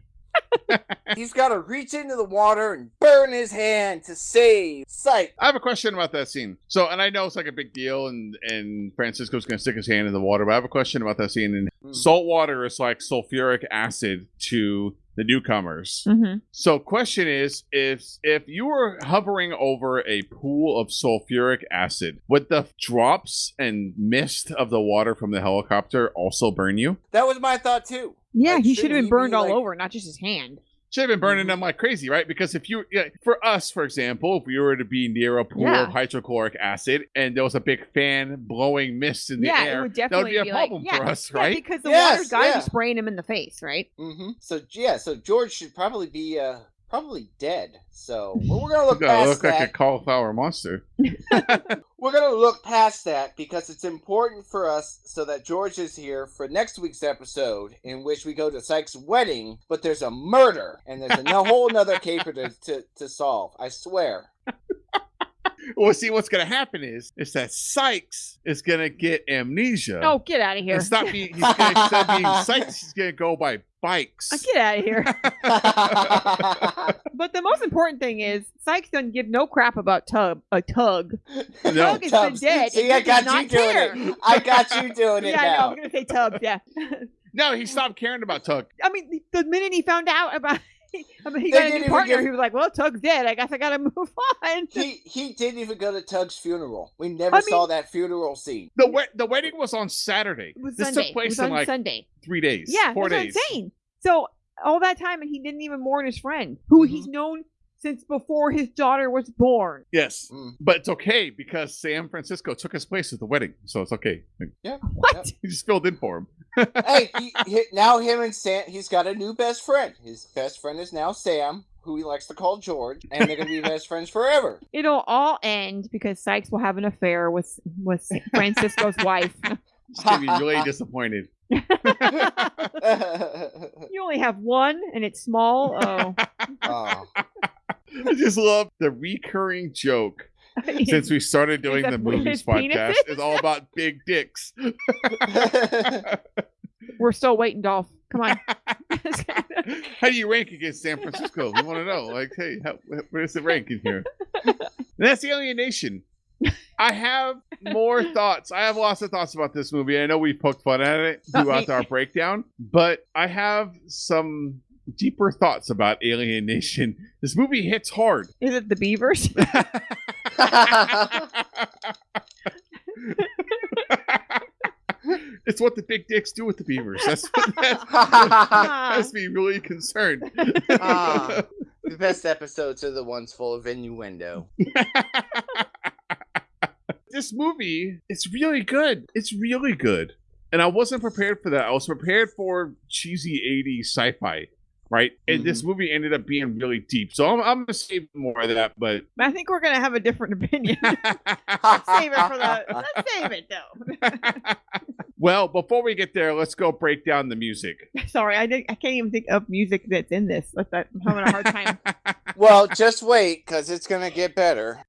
Speaker 2: He's got to reach into the water and burn his hand to save Sight.
Speaker 1: I have a question about that scene. So, and I know it's like a big deal, and and Francisco's gonna stick his hand in the water, but I have a question about that scene. And
Speaker 2: Mm.
Speaker 1: salt water is like sulfuric acid to the newcomers.
Speaker 3: mhm.
Speaker 1: So, question is, if if you were hovering over a pool of sulfuric acid, would the drops and mist of the water from the helicopter also burn you?
Speaker 2: That was my thought too.
Speaker 3: yeah,
Speaker 2: Like,
Speaker 3: he should have been burned
Speaker 2: be,
Speaker 3: all
Speaker 2: like-
Speaker 3: over, not just his hand.
Speaker 1: Should have been burning
Speaker 2: Mhm.
Speaker 1: them like crazy, right? Because if you, yeah, for us, for example, if we were to be near a pool
Speaker 3: Yeah.
Speaker 1: of hydrochloric acid and there was a big fan blowing mist in the
Speaker 3: yeah,
Speaker 1: air,
Speaker 3: it would
Speaker 1: that would
Speaker 3: definitely
Speaker 1: be a
Speaker 3: like-
Speaker 1: problem
Speaker 3: yeah,
Speaker 1: for us,
Speaker 3: yeah,
Speaker 1: right?
Speaker 3: because the
Speaker 2: Yes,
Speaker 3: water's got to
Speaker 2: yeah.
Speaker 3: be spraying him in the face, right?
Speaker 2: Mm-hmm. So yeah, so George should probably be uh probably dead. So well, we're gonna look
Speaker 1: It's gonna
Speaker 2: past
Speaker 1: look
Speaker 2: that.
Speaker 1: like a cauliflower monster.
Speaker 2: We're gonna look past that because it's important for us so that George is here for next week's episode, in which we go to Sykes' wedding, but there's a murder and there's a whole another caper to, to, to solve. I swear.
Speaker 1: Well, see, what's gonna happen is is that Sykes is gonna get amnesia.
Speaker 3: Oh, get out of here!
Speaker 1: and stop being. He's gonna instead of being Sykes, he's gonna go by bikes.
Speaker 3: Uh, Get out of here! But the most important thing is Sykes doesn't give no crap about Tug. A Tug.
Speaker 1: No.
Speaker 3: Tug has been dead.
Speaker 2: See, I got you doing
Speaker 3: care.
Speaker 2: it. I got you doing it
Speaker 3: Yeah, I know.
Speaker 2: now.
Speaker 3: I'm gonna say Tubbs. Yeah.
Speaker 1: No, he stopped caring about Tug.
Speaker 3: I mean, the, the minute he found out about, I mean, he
Speaker 2: They
Speaker 3: got a new partner.
Speaker 2: give-
Speaker 3: He was like, "Well, Tug's dead. I guess I gotta move on."
Speaker 2: He he didn't even go to Tug's funeral. We never
Speaker 3: I
Speaker 2: saw
Speaker 3: mean-
Speaker 2: that funeral scene.
Speaker 1: The we- the wedding was on Saturday.
Speaker 3: It was
Speaker 1: this
Speaker 3: Sunday.
Speaker 1: took place
Speaker 3: it was
Speaker 1: in
Speaker 3: on
Speaker 1: like
Speaker 3: Sunday.
Speaker 1: three days.
Speaker 3: Yeah,
Speaker 1: four days.
Speaker 3: what So all that time, and he didn't even mourn his friend, who
Speaker 2: Mm-hmm.
Speaker 3: he's known since before his daughter was born.
Speaker 1: Yes,
Speaker 2: Mm.
Speaker 1: but it's okay because Sam Francisco took his place at the wedding, so it's okay.
Speaker 3: Yeah, What?
Speaker 2: Yep.
Speaker 1: He just filled in for him.
Speaker 2: hey, he, he- now him and Sam, he's got a new best friend. His best friend is now Sam, who he likes to call George, and they're gonna be best friends forever.
Speaker 3: It'll all end because Sykes will have an affair with with Francisco's wife.
Speaker 1: Just gonna be really disappointed.
Speaker 3: you only have one, and it's small. Oh,
Speaker 2: oh,
Speaker 1: I just love the recurring joke since we started doing the movies podcast. It's all about big dicks.
Speaker 3: we're still waiting, Dolph. Come on.
Speaker 1: how do you rank against San Francisco? We want to know. Like, hey, how, where does it rank in here? And that's Alien Nation. I have more thoughts. I have lots of thoughts about this movie. I know we poked fun at it throughout our breakdown, but I have some deeper thoughts about Alien Nation. This movie hits hard.
Speaker 3: Is it the beavers?
Speaker 1: it's what the big dicks do with the beavers. That's that's has me really concerned.
Speaker 2: Ah. the best episodes are the ones full of innuendo.
Speaker 1: this movie, it's really good. It's really good. And I wasn't prepared for that. I was prepared for cheesy 80s sci-fi, right? And this mm-hmm. movie ended up being really deep. So I'm, I'm gonna save more of that, but
Speaker 3: I think we're gonna have a different opinion. Let's save it for the. Let's save it though.
Speaker 1: well, before we get there, let's go break down the music.
Speaker 3: Sorry, I didn't, I can't even think of music that's in this. Like that, I'm having a hard time.
Speaker 2: Well, just wait, because it's going to get better.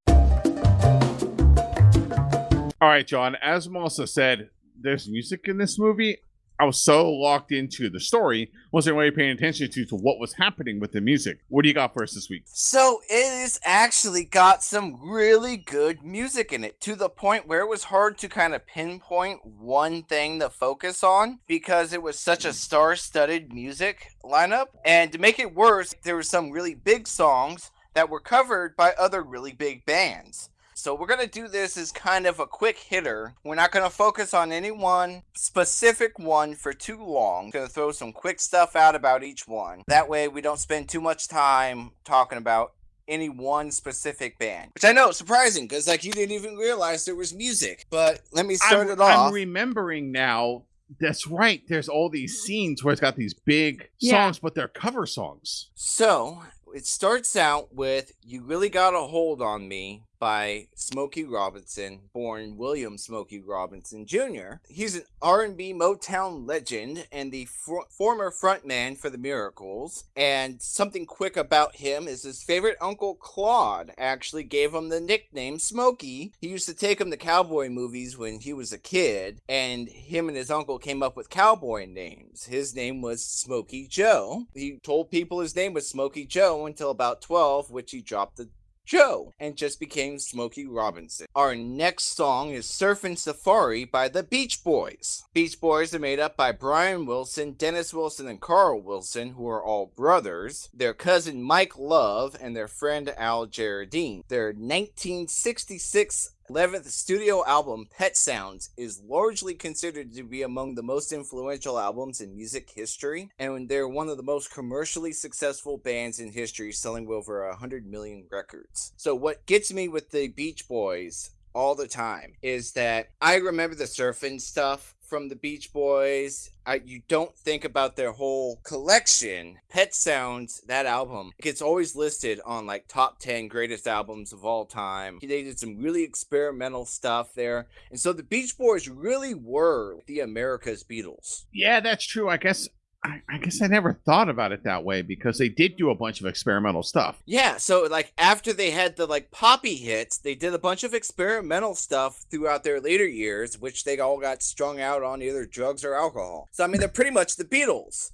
Speaker 1: All right, John. As Melissa said, there's music in this movie. I was so locked into the story, wasn't really paying attention to, to what was happening with the music. What do you got for us this week?
Speaker 2: So it has actually got some really good music in it to the point where it was hard to kind of pinpoint one thing to focus on because it was such a star-studded music lineup. And to make it worse, there were some really big songs that were covered by other really big bands. So we're going to do this as kind of a quick hitter. We're not going to focus on any one specific one for too long. Going to throw some quick stuff out about each one. That way we don't spend too much time talking about any one specific band. Which I know is surprising because like you didn't even realize there was music. But let me start
Speaker 1: I'm,
Speaker 2: it off.
Speaker 1: I'm remembering now. That's right. There's all these scenes where it's got these big
Speaker 3: Yeah.
Speaker 1: songs, but they're cover songs.
Speaker 2: So it starts out with "You Really Got a Hold on Me" by Smokey Robinson, born William Smokey Robinson Jr. He's an R&B Motown legend and the former frontman for the Miracles. And something quick about him is his favorite uncle Claude actually gave him the nickname Smokey. He used to take him to cowboy movies when he was a kid, and him and his uncle came up with cowboy names. His name was Smokey Joe. He told people his name was Smokey Joe until about 12, which he dropped the Joe and just became Smokey Robinson. Our next song is Surfin' Safari by the Beach Boys. Beach Boys are made up by Brian Wilson, Dennis Wilson, and Carl Wilson, who are all brothers, their cousin Mike Love, and their friend Al Jardine. Their 1966 11th studio album, Pet Sounds, is largely considered to be among the most influential albums in music history, and they're one of the most commercially successful bands in history, selling over 100 million records. So, what gets me with the Beach Boys all the time is that I remember the surfing stuff from the Beach Boys. I, you don't think about their whole collection. Pet Sounds, that album, gets always listed on like top 10 greatest albums of all time. They did some really experimental stuff there. And so the Beach Boys really were the America's Beatles.
Speaker 1: Yeah, that's true. I guess I, I guess I never thought about it that way because they did do a bunch of experimental stuff.
Speaker 2: Yeah, so like after they had the like poppy hits, they did a bunch of experimental stuff throughout their later years, which they all got strung out on either drugs or alcohol. So I mean, they're pretty much the Beatles.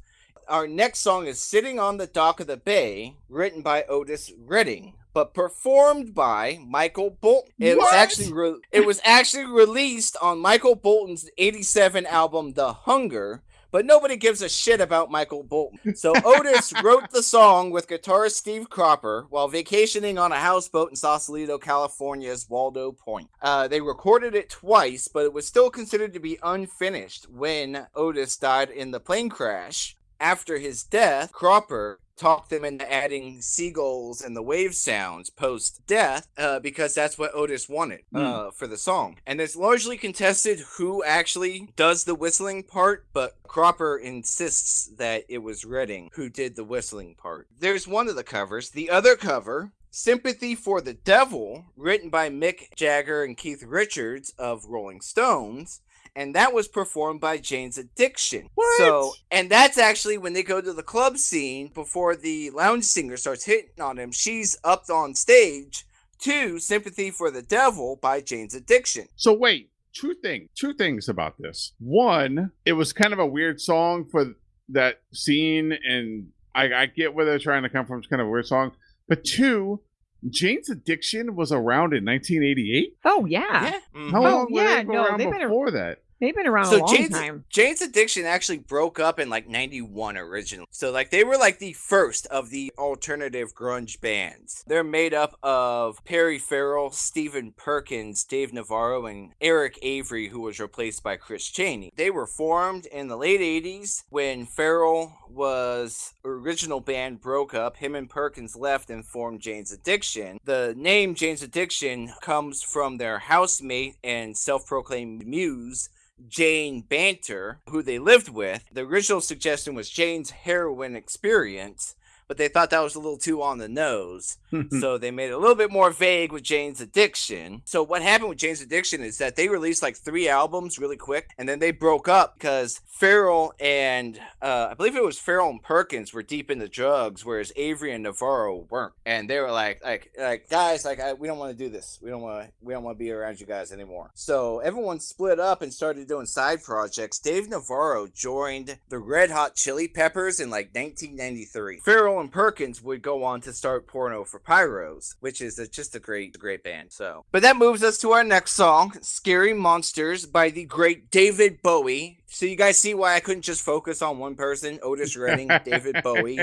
Speaker 2: Our next song is "Sitting on the Dock of the Bay," written by Otis Redding, but performed by Michael Bolton. It was actually re- it was actually released on Michael Bolton's '87 album "The Hunger." But nobody gives a shit about Michael Bolton. So Otis wrote the song with guitarist Steve Cropper while vacationing on a houseboat in Sausalito, California's Waldo Point. Uh, they recorded it twice, but it was still considered to be unfinished when Otis died in the plane crash. After his death, Cropper talked them into adding seagulls and the wave sounds post death uh, because that's what Otis wanted uh, for the song. And it's largely contested who actually does the whistling part, but Cropper insists that it was Redding who did the whistling part. There's one of the covers. The other cover. Sympathy for the Devil, written by Mick Jagger and Keith Richards of Rolling Stones, and that was performed by Jane's Addiction.
Speaker 1: What?
Speaker 2: So, and that's actually when they go to the club scene before the lounge singer starts hitting on him. She's up on stage to "Sympathy for the Devil" by Jane's Addiction.
Speaker 1: So wait, two things, two things about this. One, it was kind of a weird song for that scene, and I, I get where they're trying to come from. It's kind of a weird song. But two, Jane's Addiction was around in 1988.
Speaker 3: Oh yeah,
Speaker 2: Yeah. Mhm.
Speaker 1: How
Speaker 3: Oh,
Speaker 1: long were
Speaker 3: yeah,
Speaker 1: they
Speaker 3: no,
Speaker 1: around
Speaker 3: they've been a-
Speaker 1: before that?
Speaker 3: They've been around a
Speaker 2: So
Speaker 3: long
Speaker 2: Jane's
Speaker 3: time.
Speaker 2: Jane's Addiction actually broke up in like '91 originally. So like they were like the first of the alternative grunge bands. They're made up of Perry Farrell, Stephen Perkins, Dave Navarro, and Eric Avery, who was replaced by Chris Chaney. They were formed in the late '80s when Farrell was original band broke up. Him and Perkins left and formed Jane's Addiction. The name Jane's Addiction comes from their housemate and self-proclaimed muse. Jane Bainter, who they lived with. The original suggestion was Jane's heroin experience, but they thought that was a little too on the nose. so they made it a little bit more vague with Jane's Addiction. So what happened with Jane's Addiction is that they released like three albums really quick, and then they broke up because Farrell and uh, I believe it was Farrell and Perkins were deep into drugs, whereas Avery and Navarro weren't. And they were like, like, like guys, like I, we don't want to do this. We don't want to. We don't want to be around you guys anymore. So everyone split up and started doing side projects. Dave Navarro joined the Red Hot Chili Peppers in like 1993. Farrell and Perkins would go on to start Porno for Pyros, which is a, just a great, great band. So, but that moves us to our next song, "Scary Monsters" by the great David Bowie. So you guys see why I couldn't just focus on one person: Otis Redding, David Bowie.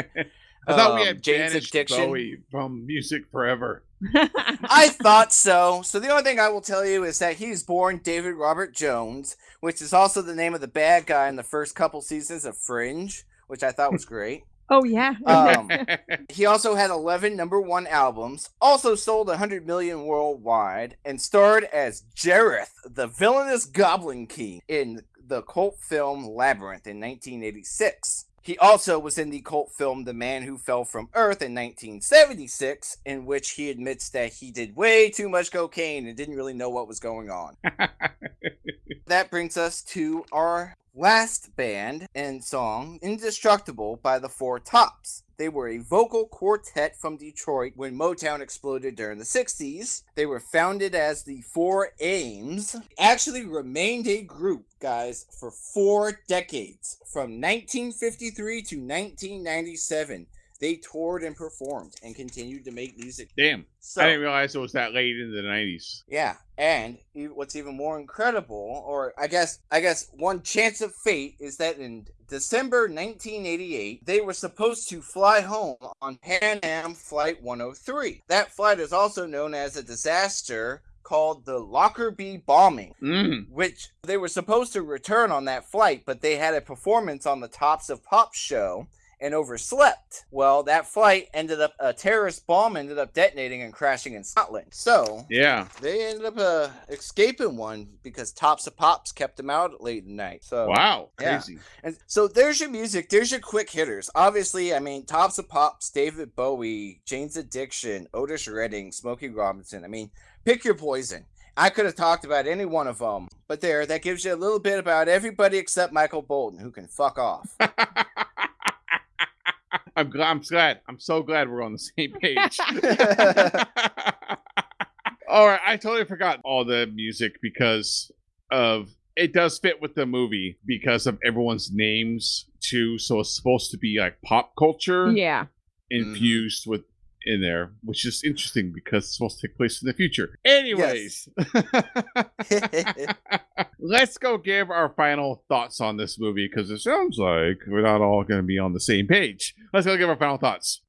Speaker 1: I thought we
Speaker 2: um,
Speaker 1: had
Speaker 2: Jane's
Speaker 1: banished
Speaker 2: Addiction.
Speaker 1: Bowie from music forever.
Speaker 2: I thought so. So the only thing I will tell you is that he's born David Robert Jones, which is also the name of the bad guy in the first couple seasons of Fringe, which I thought was great.
Speaker 3: Oh yeah.
Speaker 2: Um, he also had 11 number one albums, also sold 100 million worldwide, and starred as Jareth, the villainous Goblin King, in the cult film Labyrinth in 1986. He also was in the cult film The Man Who Fell from Earth in 1976, in which he admits that he did way too much cocaine and didn't really know what was going on. that brings us to our last band and song, Indestructible by the Four Tops. They were a vocal quartet from Detroit when Motown exploded during the 60s. They were founded as the Four Aims. Actually remained a group, guys, for four decades. From 1953 to 1997. They toured and performed and continued to make music.
Speaker 1: Damn,
Speaker 2: So,
Speaker 1: I didn't realize it was that late in the 90s.
Speaker 2: yeah, and what's even more incredible, or I guess, I guess one chance of fate is that in December 1988, they were supposed to fly home on Pan Am Flight 103. That flight is also known as a disaster called the Lockerbie bombing
Speaker 1: Mm.
Speaker 2: which they were supposed to return on that flight, but they had a performance on the Tops of Pop show and overslept. Well, that flight ended up a terrorist bomb ended up detonating and crashing in Scotland. So
Speaker 1: Yeah.
Speaker 2: they ended up uh, escaping one because Tops of Pops kept them out late at night. So
Speaker 1: Wow.
Speaker 2: yeah.
Speaker 1: Crazy.
Speaker 2: and so there's your music. There's your quick hitters. Obviously, I mean, Tops of Pops, David Bowie, Jane's Addiction, Otis Redding, Smokey Robinson. I mean, pick your poison. I could have talked about any one of them, but there, that gives you a little bit about everybody except Michael Bolton, who can fuck off.
Speaker 1: I'm glad. I'm glad. I'm so glad we're on the same page. all right, I totally forgot all the music because of it does fit with the movie because of everyone's names too. So it's supposed to be like pop culture
Speaker 3: yeah. Mm-hmm.
Speaker 1: infused with in there, which is interesting because it's supposed to take place in the future. Anyways, let's go give our final thoughts on this movie because it sounds like we're not all going to be on the same page. Let's go give our final thoughts.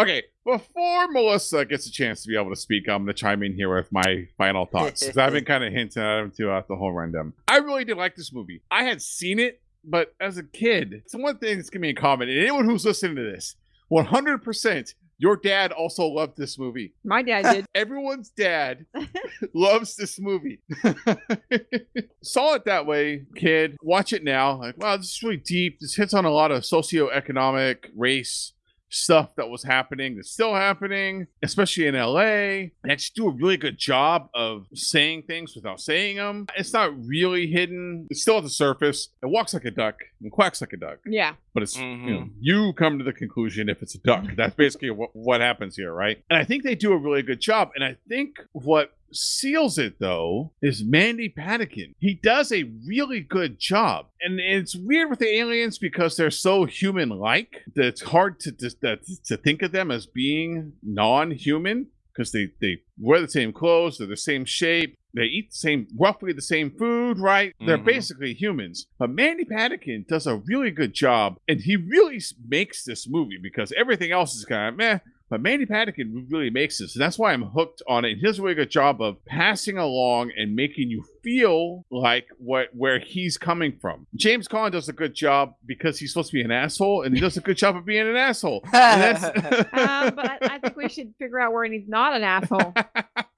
Speaker 1: Okay, before Melissa gets a chance to be able to speak, I'm going to chime in here with my final thoughts. I've been kind of hinting at them throughout the whole rundown. I really did like this movie. I had seen it, but as a kid, it's one thing that's going to be in common. And anyone who's listening to this, 100%, your dad also loved this movie.
Speaker 3: My dad did.
Speaker 1: Everyone's dad loves this movie. Saw it that way, kid. Watch it now. Like, wow, this is really deep. This hits on a lot of socioeconomic, race stuff that was happening, that's still happening, especially in LA. They just do a really good job of saying things without saying them. It's not really hidden. It's still at the surface. It walks like a duck and quacks like a duck.
Speaker 3: Yeah.
Speaker 1: But it's you know mm-hmm. you come to the conclusion if it's a duck. That's basically what what happens here, right? And I think they do a really good job. And I think what seals it though is Mandy Patinkin. He does a really good job. And it's weird with the aliens because they're so human-like that it's hard to to, to think of them as being non-human because they they wear the same clothes, they're the same shape, they eat the same, roughly the same food, right? They're
Speaker 2: Mhm.
Speaker 1: basically humans. But Mandy Patinkin does a really good job, and he really makes this movie because everything else is kind of meh. But Mandy Patinkin really makes this, and that's why I'm hooked on it. He does a really good job of passing along and making you feel like what where he's coming from. James Caan does a good job because he's supposed to be an asshole, and he does a good job of being an asshole. And that's
Speaker 3: Um, but I, I think we should figure out where he's not an asshole.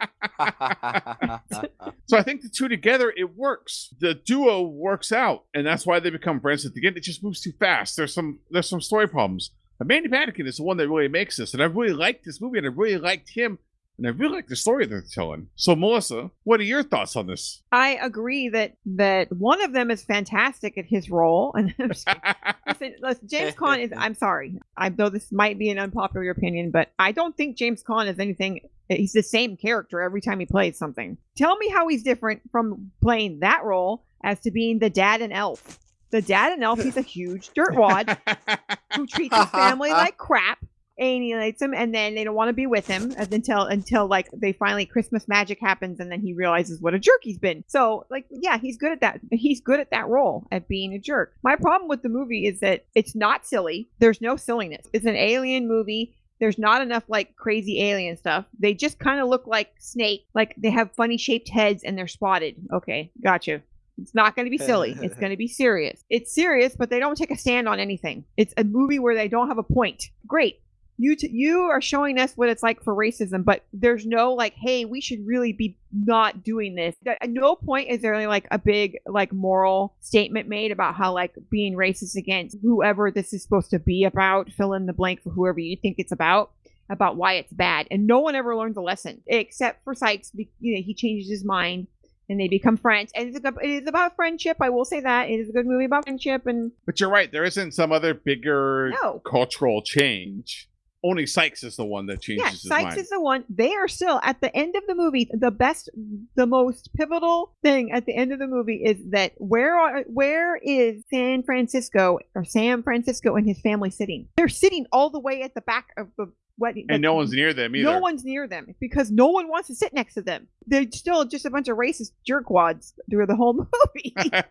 Speaker 1: So I think the two together, it works. The duo works out, and that's why they become friends at the end. It just moves too fast. There's some there's some story problems. But Mandy Patinkin is the one that really makes this, and I really liked this movie, and I really liked him, and I really like the story they're telling. So Melissa, what are your thoughts on this?
Speaker 3: I agree that that one of them is fantastic at his role, and listen, listen, James Caan is. I'm sorry, I though this might be an unpopular opinion, but I don't think James Caan is anything. He's the same character every time he plays something. Tell me how he's different from playing that role as to being the dad and Elf. The dad and Elf, he's a huge dirtwad who treats his family like crap alienates him and then they don't want to be with him until until like they finally christmas magic happens and then he realizes what a jerk he's been so like yeah he's good at that he's good at that role at being a jerk my problem with the movie is that it's not silly there's no silliness it's an alien movie there's not enough like crazy alien stuff they just kind of look like snake like they have funny shaped heads and they're spotted okay gotcha it's not going to be silly. It's going to be serious. It's serious, but they don't take a stand on anything. It's a movie where they don't have a point. Great. You t- you are showing us what it's like for racism, but there's no like, hey, we should really be not doing this. At no point is there like a big like moral statement made about how like being racist against whoever this is supposed to be about. Fill in the blank for whoever you think it's about about why it's bad, and no one ever learns a lesson except for Sykes. You know, he changes his mind and they become friends. And it's, a- it is about friendship. I will say that it is a good movie about friendship. And
Speaker 1: but you're right. There isn't some other bigger
Speaker 3: no,
Speaker 1: cultural change. Only Sykes is the one that changes
Speaker 3: yeah,
Speaker 1: his
Speaker 3: Sykes
Speaker 1: mind.
Speaker 3: is the one. They are still at the end of the movie. The best, the most pivotal thing at the end of the movie is that where are where is San Francisco or San Francisco and his family sitting? They're sitting all the way at the back of the wedding.
Speaker 1: and no one's near them either.
Speaker 3: No one's near them because no one wants to sit next to them. They're still just a bunch of racist jerkwads through the whole movie.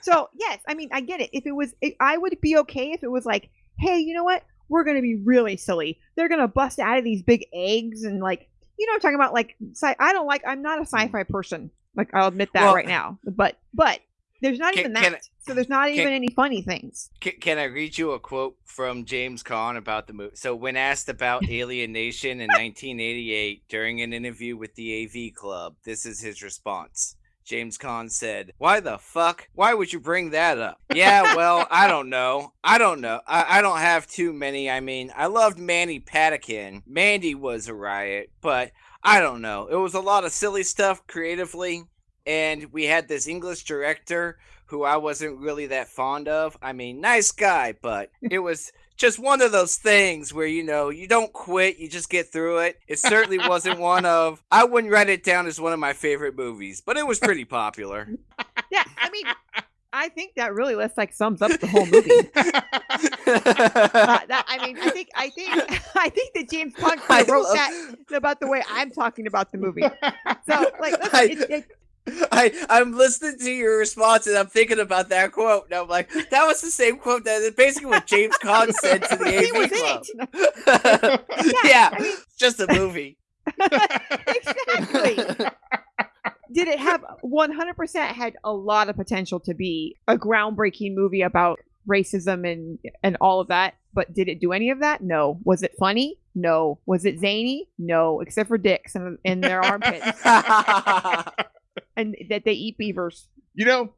Speaker 3: So yes, I mean I get it. If it was, it, I would be okay if it was like, hey, you know what? We're gonna be really silly. They're gonna bust out of these big eggs and like, you know, I'm talking about like, sci- I don't like. I'm not a hmm. sci-fi person. Like I'll admit that
Speaker 2: Well-
Speaker 3: right now. But but there's not
Speaker 2: Can-
Speaker 3: even
Speaker 2: can
Speaker 3: that. so there's not
Speaker 2: can-
Speaker 3: even any funny things.
Speaker 2: Can, can I read you a quote from James Caan about the movie? So, when asked about Alien Nation in 1988 during an interview with the AV Club, this is his response. James Caan said, Why the fuck? Why would you bring that up? Yeah, well, I don't know. I don't know. I, I don't have too many. I mean, I loved Mandy Patinkin. Mandy was a riot, but I don't know. It was a lot of silly stuff creatively. And we had this English director who I wasn't really that fond of. I mean, nice guy, but it was just one of those things where you know you don't quit, you just get through it. It certainly wasn't one of I wouldn't write it down as one of my favorite movies, but it was pretty popular.
Speaker 3: Yeah, I mean, I think that really less like sums up the whole movie. Uh, that, I mean, I think I think I think that James Caan wrote
Speaker 2: love-
Speaker 3: that about the way I'm talking about the movie. So like, listen,
Speaker 2: I-
Speaker 3: it, it,
Speaker 2: I I'm listening to your response and I'm thinking about that quote. And I'm like, that was the same quote that basically what James Caan said to the AV Club.
Speaker 3: it.
Speaker 2: yeah,
Speaker 3: I mean-
Speaker 2: just a movie.
Speaker 3: exactly. Did it have 100% had a lot of potential to be a groundbreaking movie about racism and and all of that, but did it do any of that? No. Was it funny? No. Was it zany? No, except for dicks in, in their armpits and that they eat beavers.
Speaker 1: You know,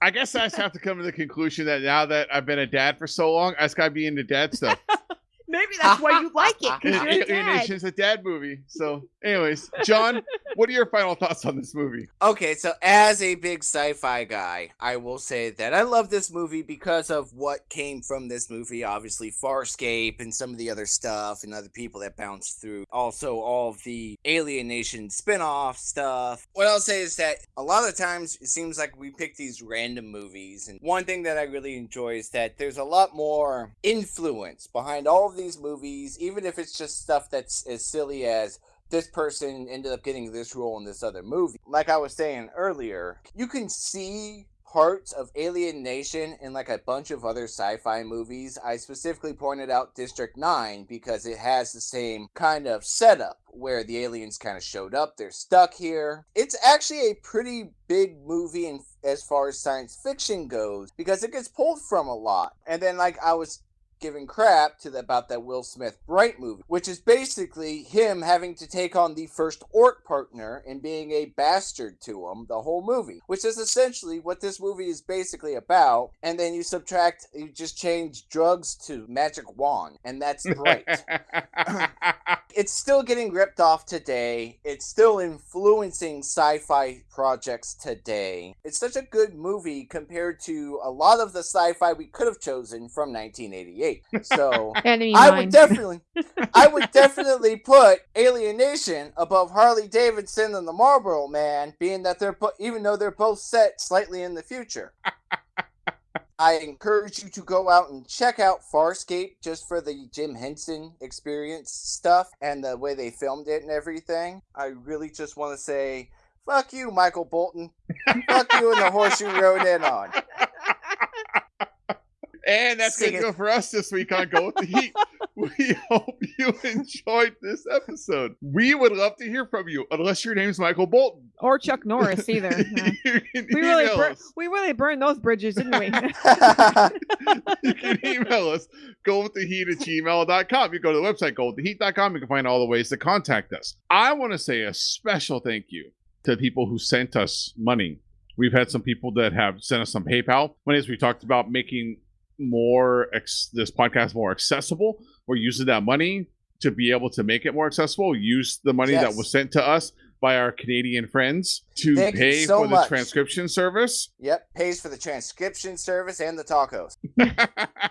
Speaker 1: I guess I just have to come to the conclusion that now that I've been a dad for so long, I just gotta be into dad stuff.
Speaker 3: Maybe that's why you like it because you're a dad.
Speaker 1: Alien Nation is a dad movie. So, anyways, John, what are your final thoughts on this movie?
Speaker 2: Okay, so as a big sci-fi guy, I will say that I love this movie because of what came from this movie. Obviously, Farscape and some of the other stuff, and other people that bounced through. Also, all of the Alien Nation spin-off stuff. What I'll say is that a lot of times it seems like we pick these random movies, and one thing that I really enjoy is that there's a lot more influence behind all of these movies, even if it's just stuff that's as silly as this person ended up getting this role in this other movie. Like I was saying earlier, you can see parts of Alien Nation in like a bunch of other sci-fi movies. I specifically pointed out District 9 because it has the same kind of setup where the aliens kind of showed up, they're stuck here. It's actually a pretty big movie in, as far as science fiction goes because it gets pulled from a lot. And then like I was giving crap to the, about that Will Smith Bright movie, which is basically him having to take on the first orc partner and being a bastard to him the whole movie, which is essentially what this movie is basically about. And then you subtract, you just change drugs to magic wand, and that's Bright. it's still getting ripped off today. It's still influencing sci-fi projects today. It's such a good movie compared to a lot of the sci-fi we could have chosen from 1988. So
Speaker 3: Enemy
Speaker 2: I
Speaker 3: mine.
Speaker 2: would definitely, I would definitely put Alien Nation above Harley Davidson and the Marlboro Man, being that they're even though they're both set slightly in the future. I encourage you to go out and check out Farscape just for the Jim Henson experience stuff and the way they filmed it and everything. I really just want to say, fuck you, Michael Bolton. fuck you and the horse you rode in on.
Speaker 1: And that's going to
Speaker 2: it
Speaker 1: for us this week on Go with the Heat. we hope you enjoyed this episode. We would love to hear from you, unless your name's Michael Bolton.
Speaker 3: or Chuck Norris either. Yeah. We really, bur- we really burned those bridges, didn't we?
Speaker 1: you can email us, go with the heat at gmail.com. You go to the website, go with the heat.com. You can find all the ways to contact us. I want to say a special thank you to the people who sent us money. We've had some people that have sent us some PayPal. One is we talked about making more ex- this podcast more accessible. We're using that money to be able to make it more accessible. Use the money that was sent to us by our Canadian friends to
Speaker 2: Thank
Speaker 1: pay
Speaker 2: so
Speaker 1: for the transcription service.
Speaker 2: yep, pays for the transcription service and the tacos.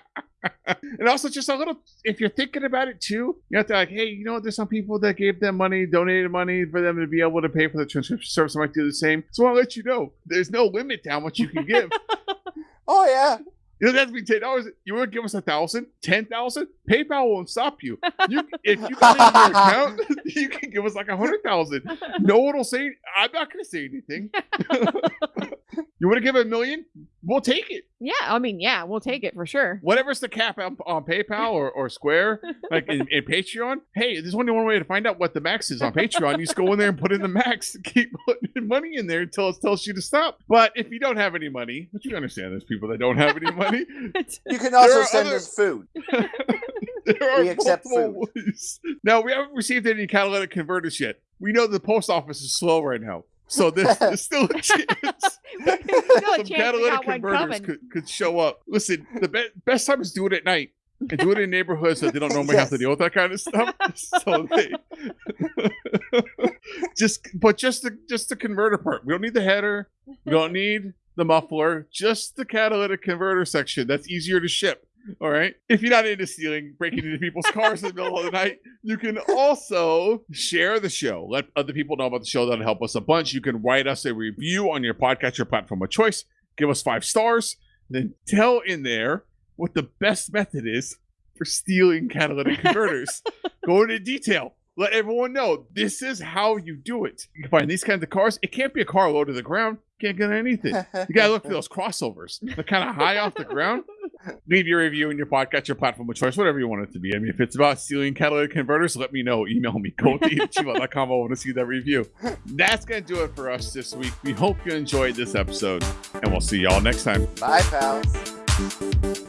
Speaker 1: and also just a little if you're thinking about it too you have to like hey you know there's some people that gave them money donated money for them to be able to pay for the transcription service i might do the same so i'll let you know there's no limit to how much you can give
Speaker 2: Oh yeah.
Speaker 1: It doesn't have to be ten dollars you want to give us a thousand ten thousand? Paypal won't stop you. You if you got in your account you can give us like a hundred thousand. No one will say i'm not going to say anything. You want to give a million we'll take it
Speaker 3: yeah, I mean, yeah, we'll take it for sure.
Speaker 1: whatever's the cap on, on PayPal or, or Square, like in, in Patreon. Hey, there's only one way to find out what the max is on Patreon. You just go in there and put in the max. Keep putting money in there until it tells you to stop. But if you don't have any money, which you understand, there's people that don't have any money.
Speaker 2: You can also send
Speaker 1: other-
Speaker 2: us food.
Speaker 1: There are
Speaker 2: We accept
Speaker 1: multiple ways. Now we haven't received any catalytic converters yet. We know the post office is slow right now. So there's, there's still a chance
Speaker 3: Still a
Speaker 1: some
Speaker 3: chance
Speaker 1: catalytic converters could, could show up. Listen, the be- best time is do it at night and do it in neighborhoods that they don't normally have to deal with that kind of stuff. So they just, but just the just the converter part. We don't need the header. We don't need the muffler. Just the catalytic converter section. That's easier to ship. All right. If you're not into stealing, breaking into people's cars in the middle of the night, you can also share the show. Let other people know about the show. That'll help us a bunch. You can write us a review on your podcatcher platform of choice. Give us five stars. Then tell in there what the best method is for stealing catalytic converters. Go into detail. Let everyone know this is how you do it. You can find these kinds of cars. It can't be a car low to the ground. Can't get anything. You gotta look for those crossovers. They're kind of high off the ground. Leave your review in your podcast, your platform of choice, whatever you want it to be. I mean, if it's about stealing catalytic converters, let me know. Email me, go to gmail.com. I want to see that review. That's going to do it for us this week. We hope you enjoyed this episode, and we'll see y'all next time.
Speaker 2: Bye, pals.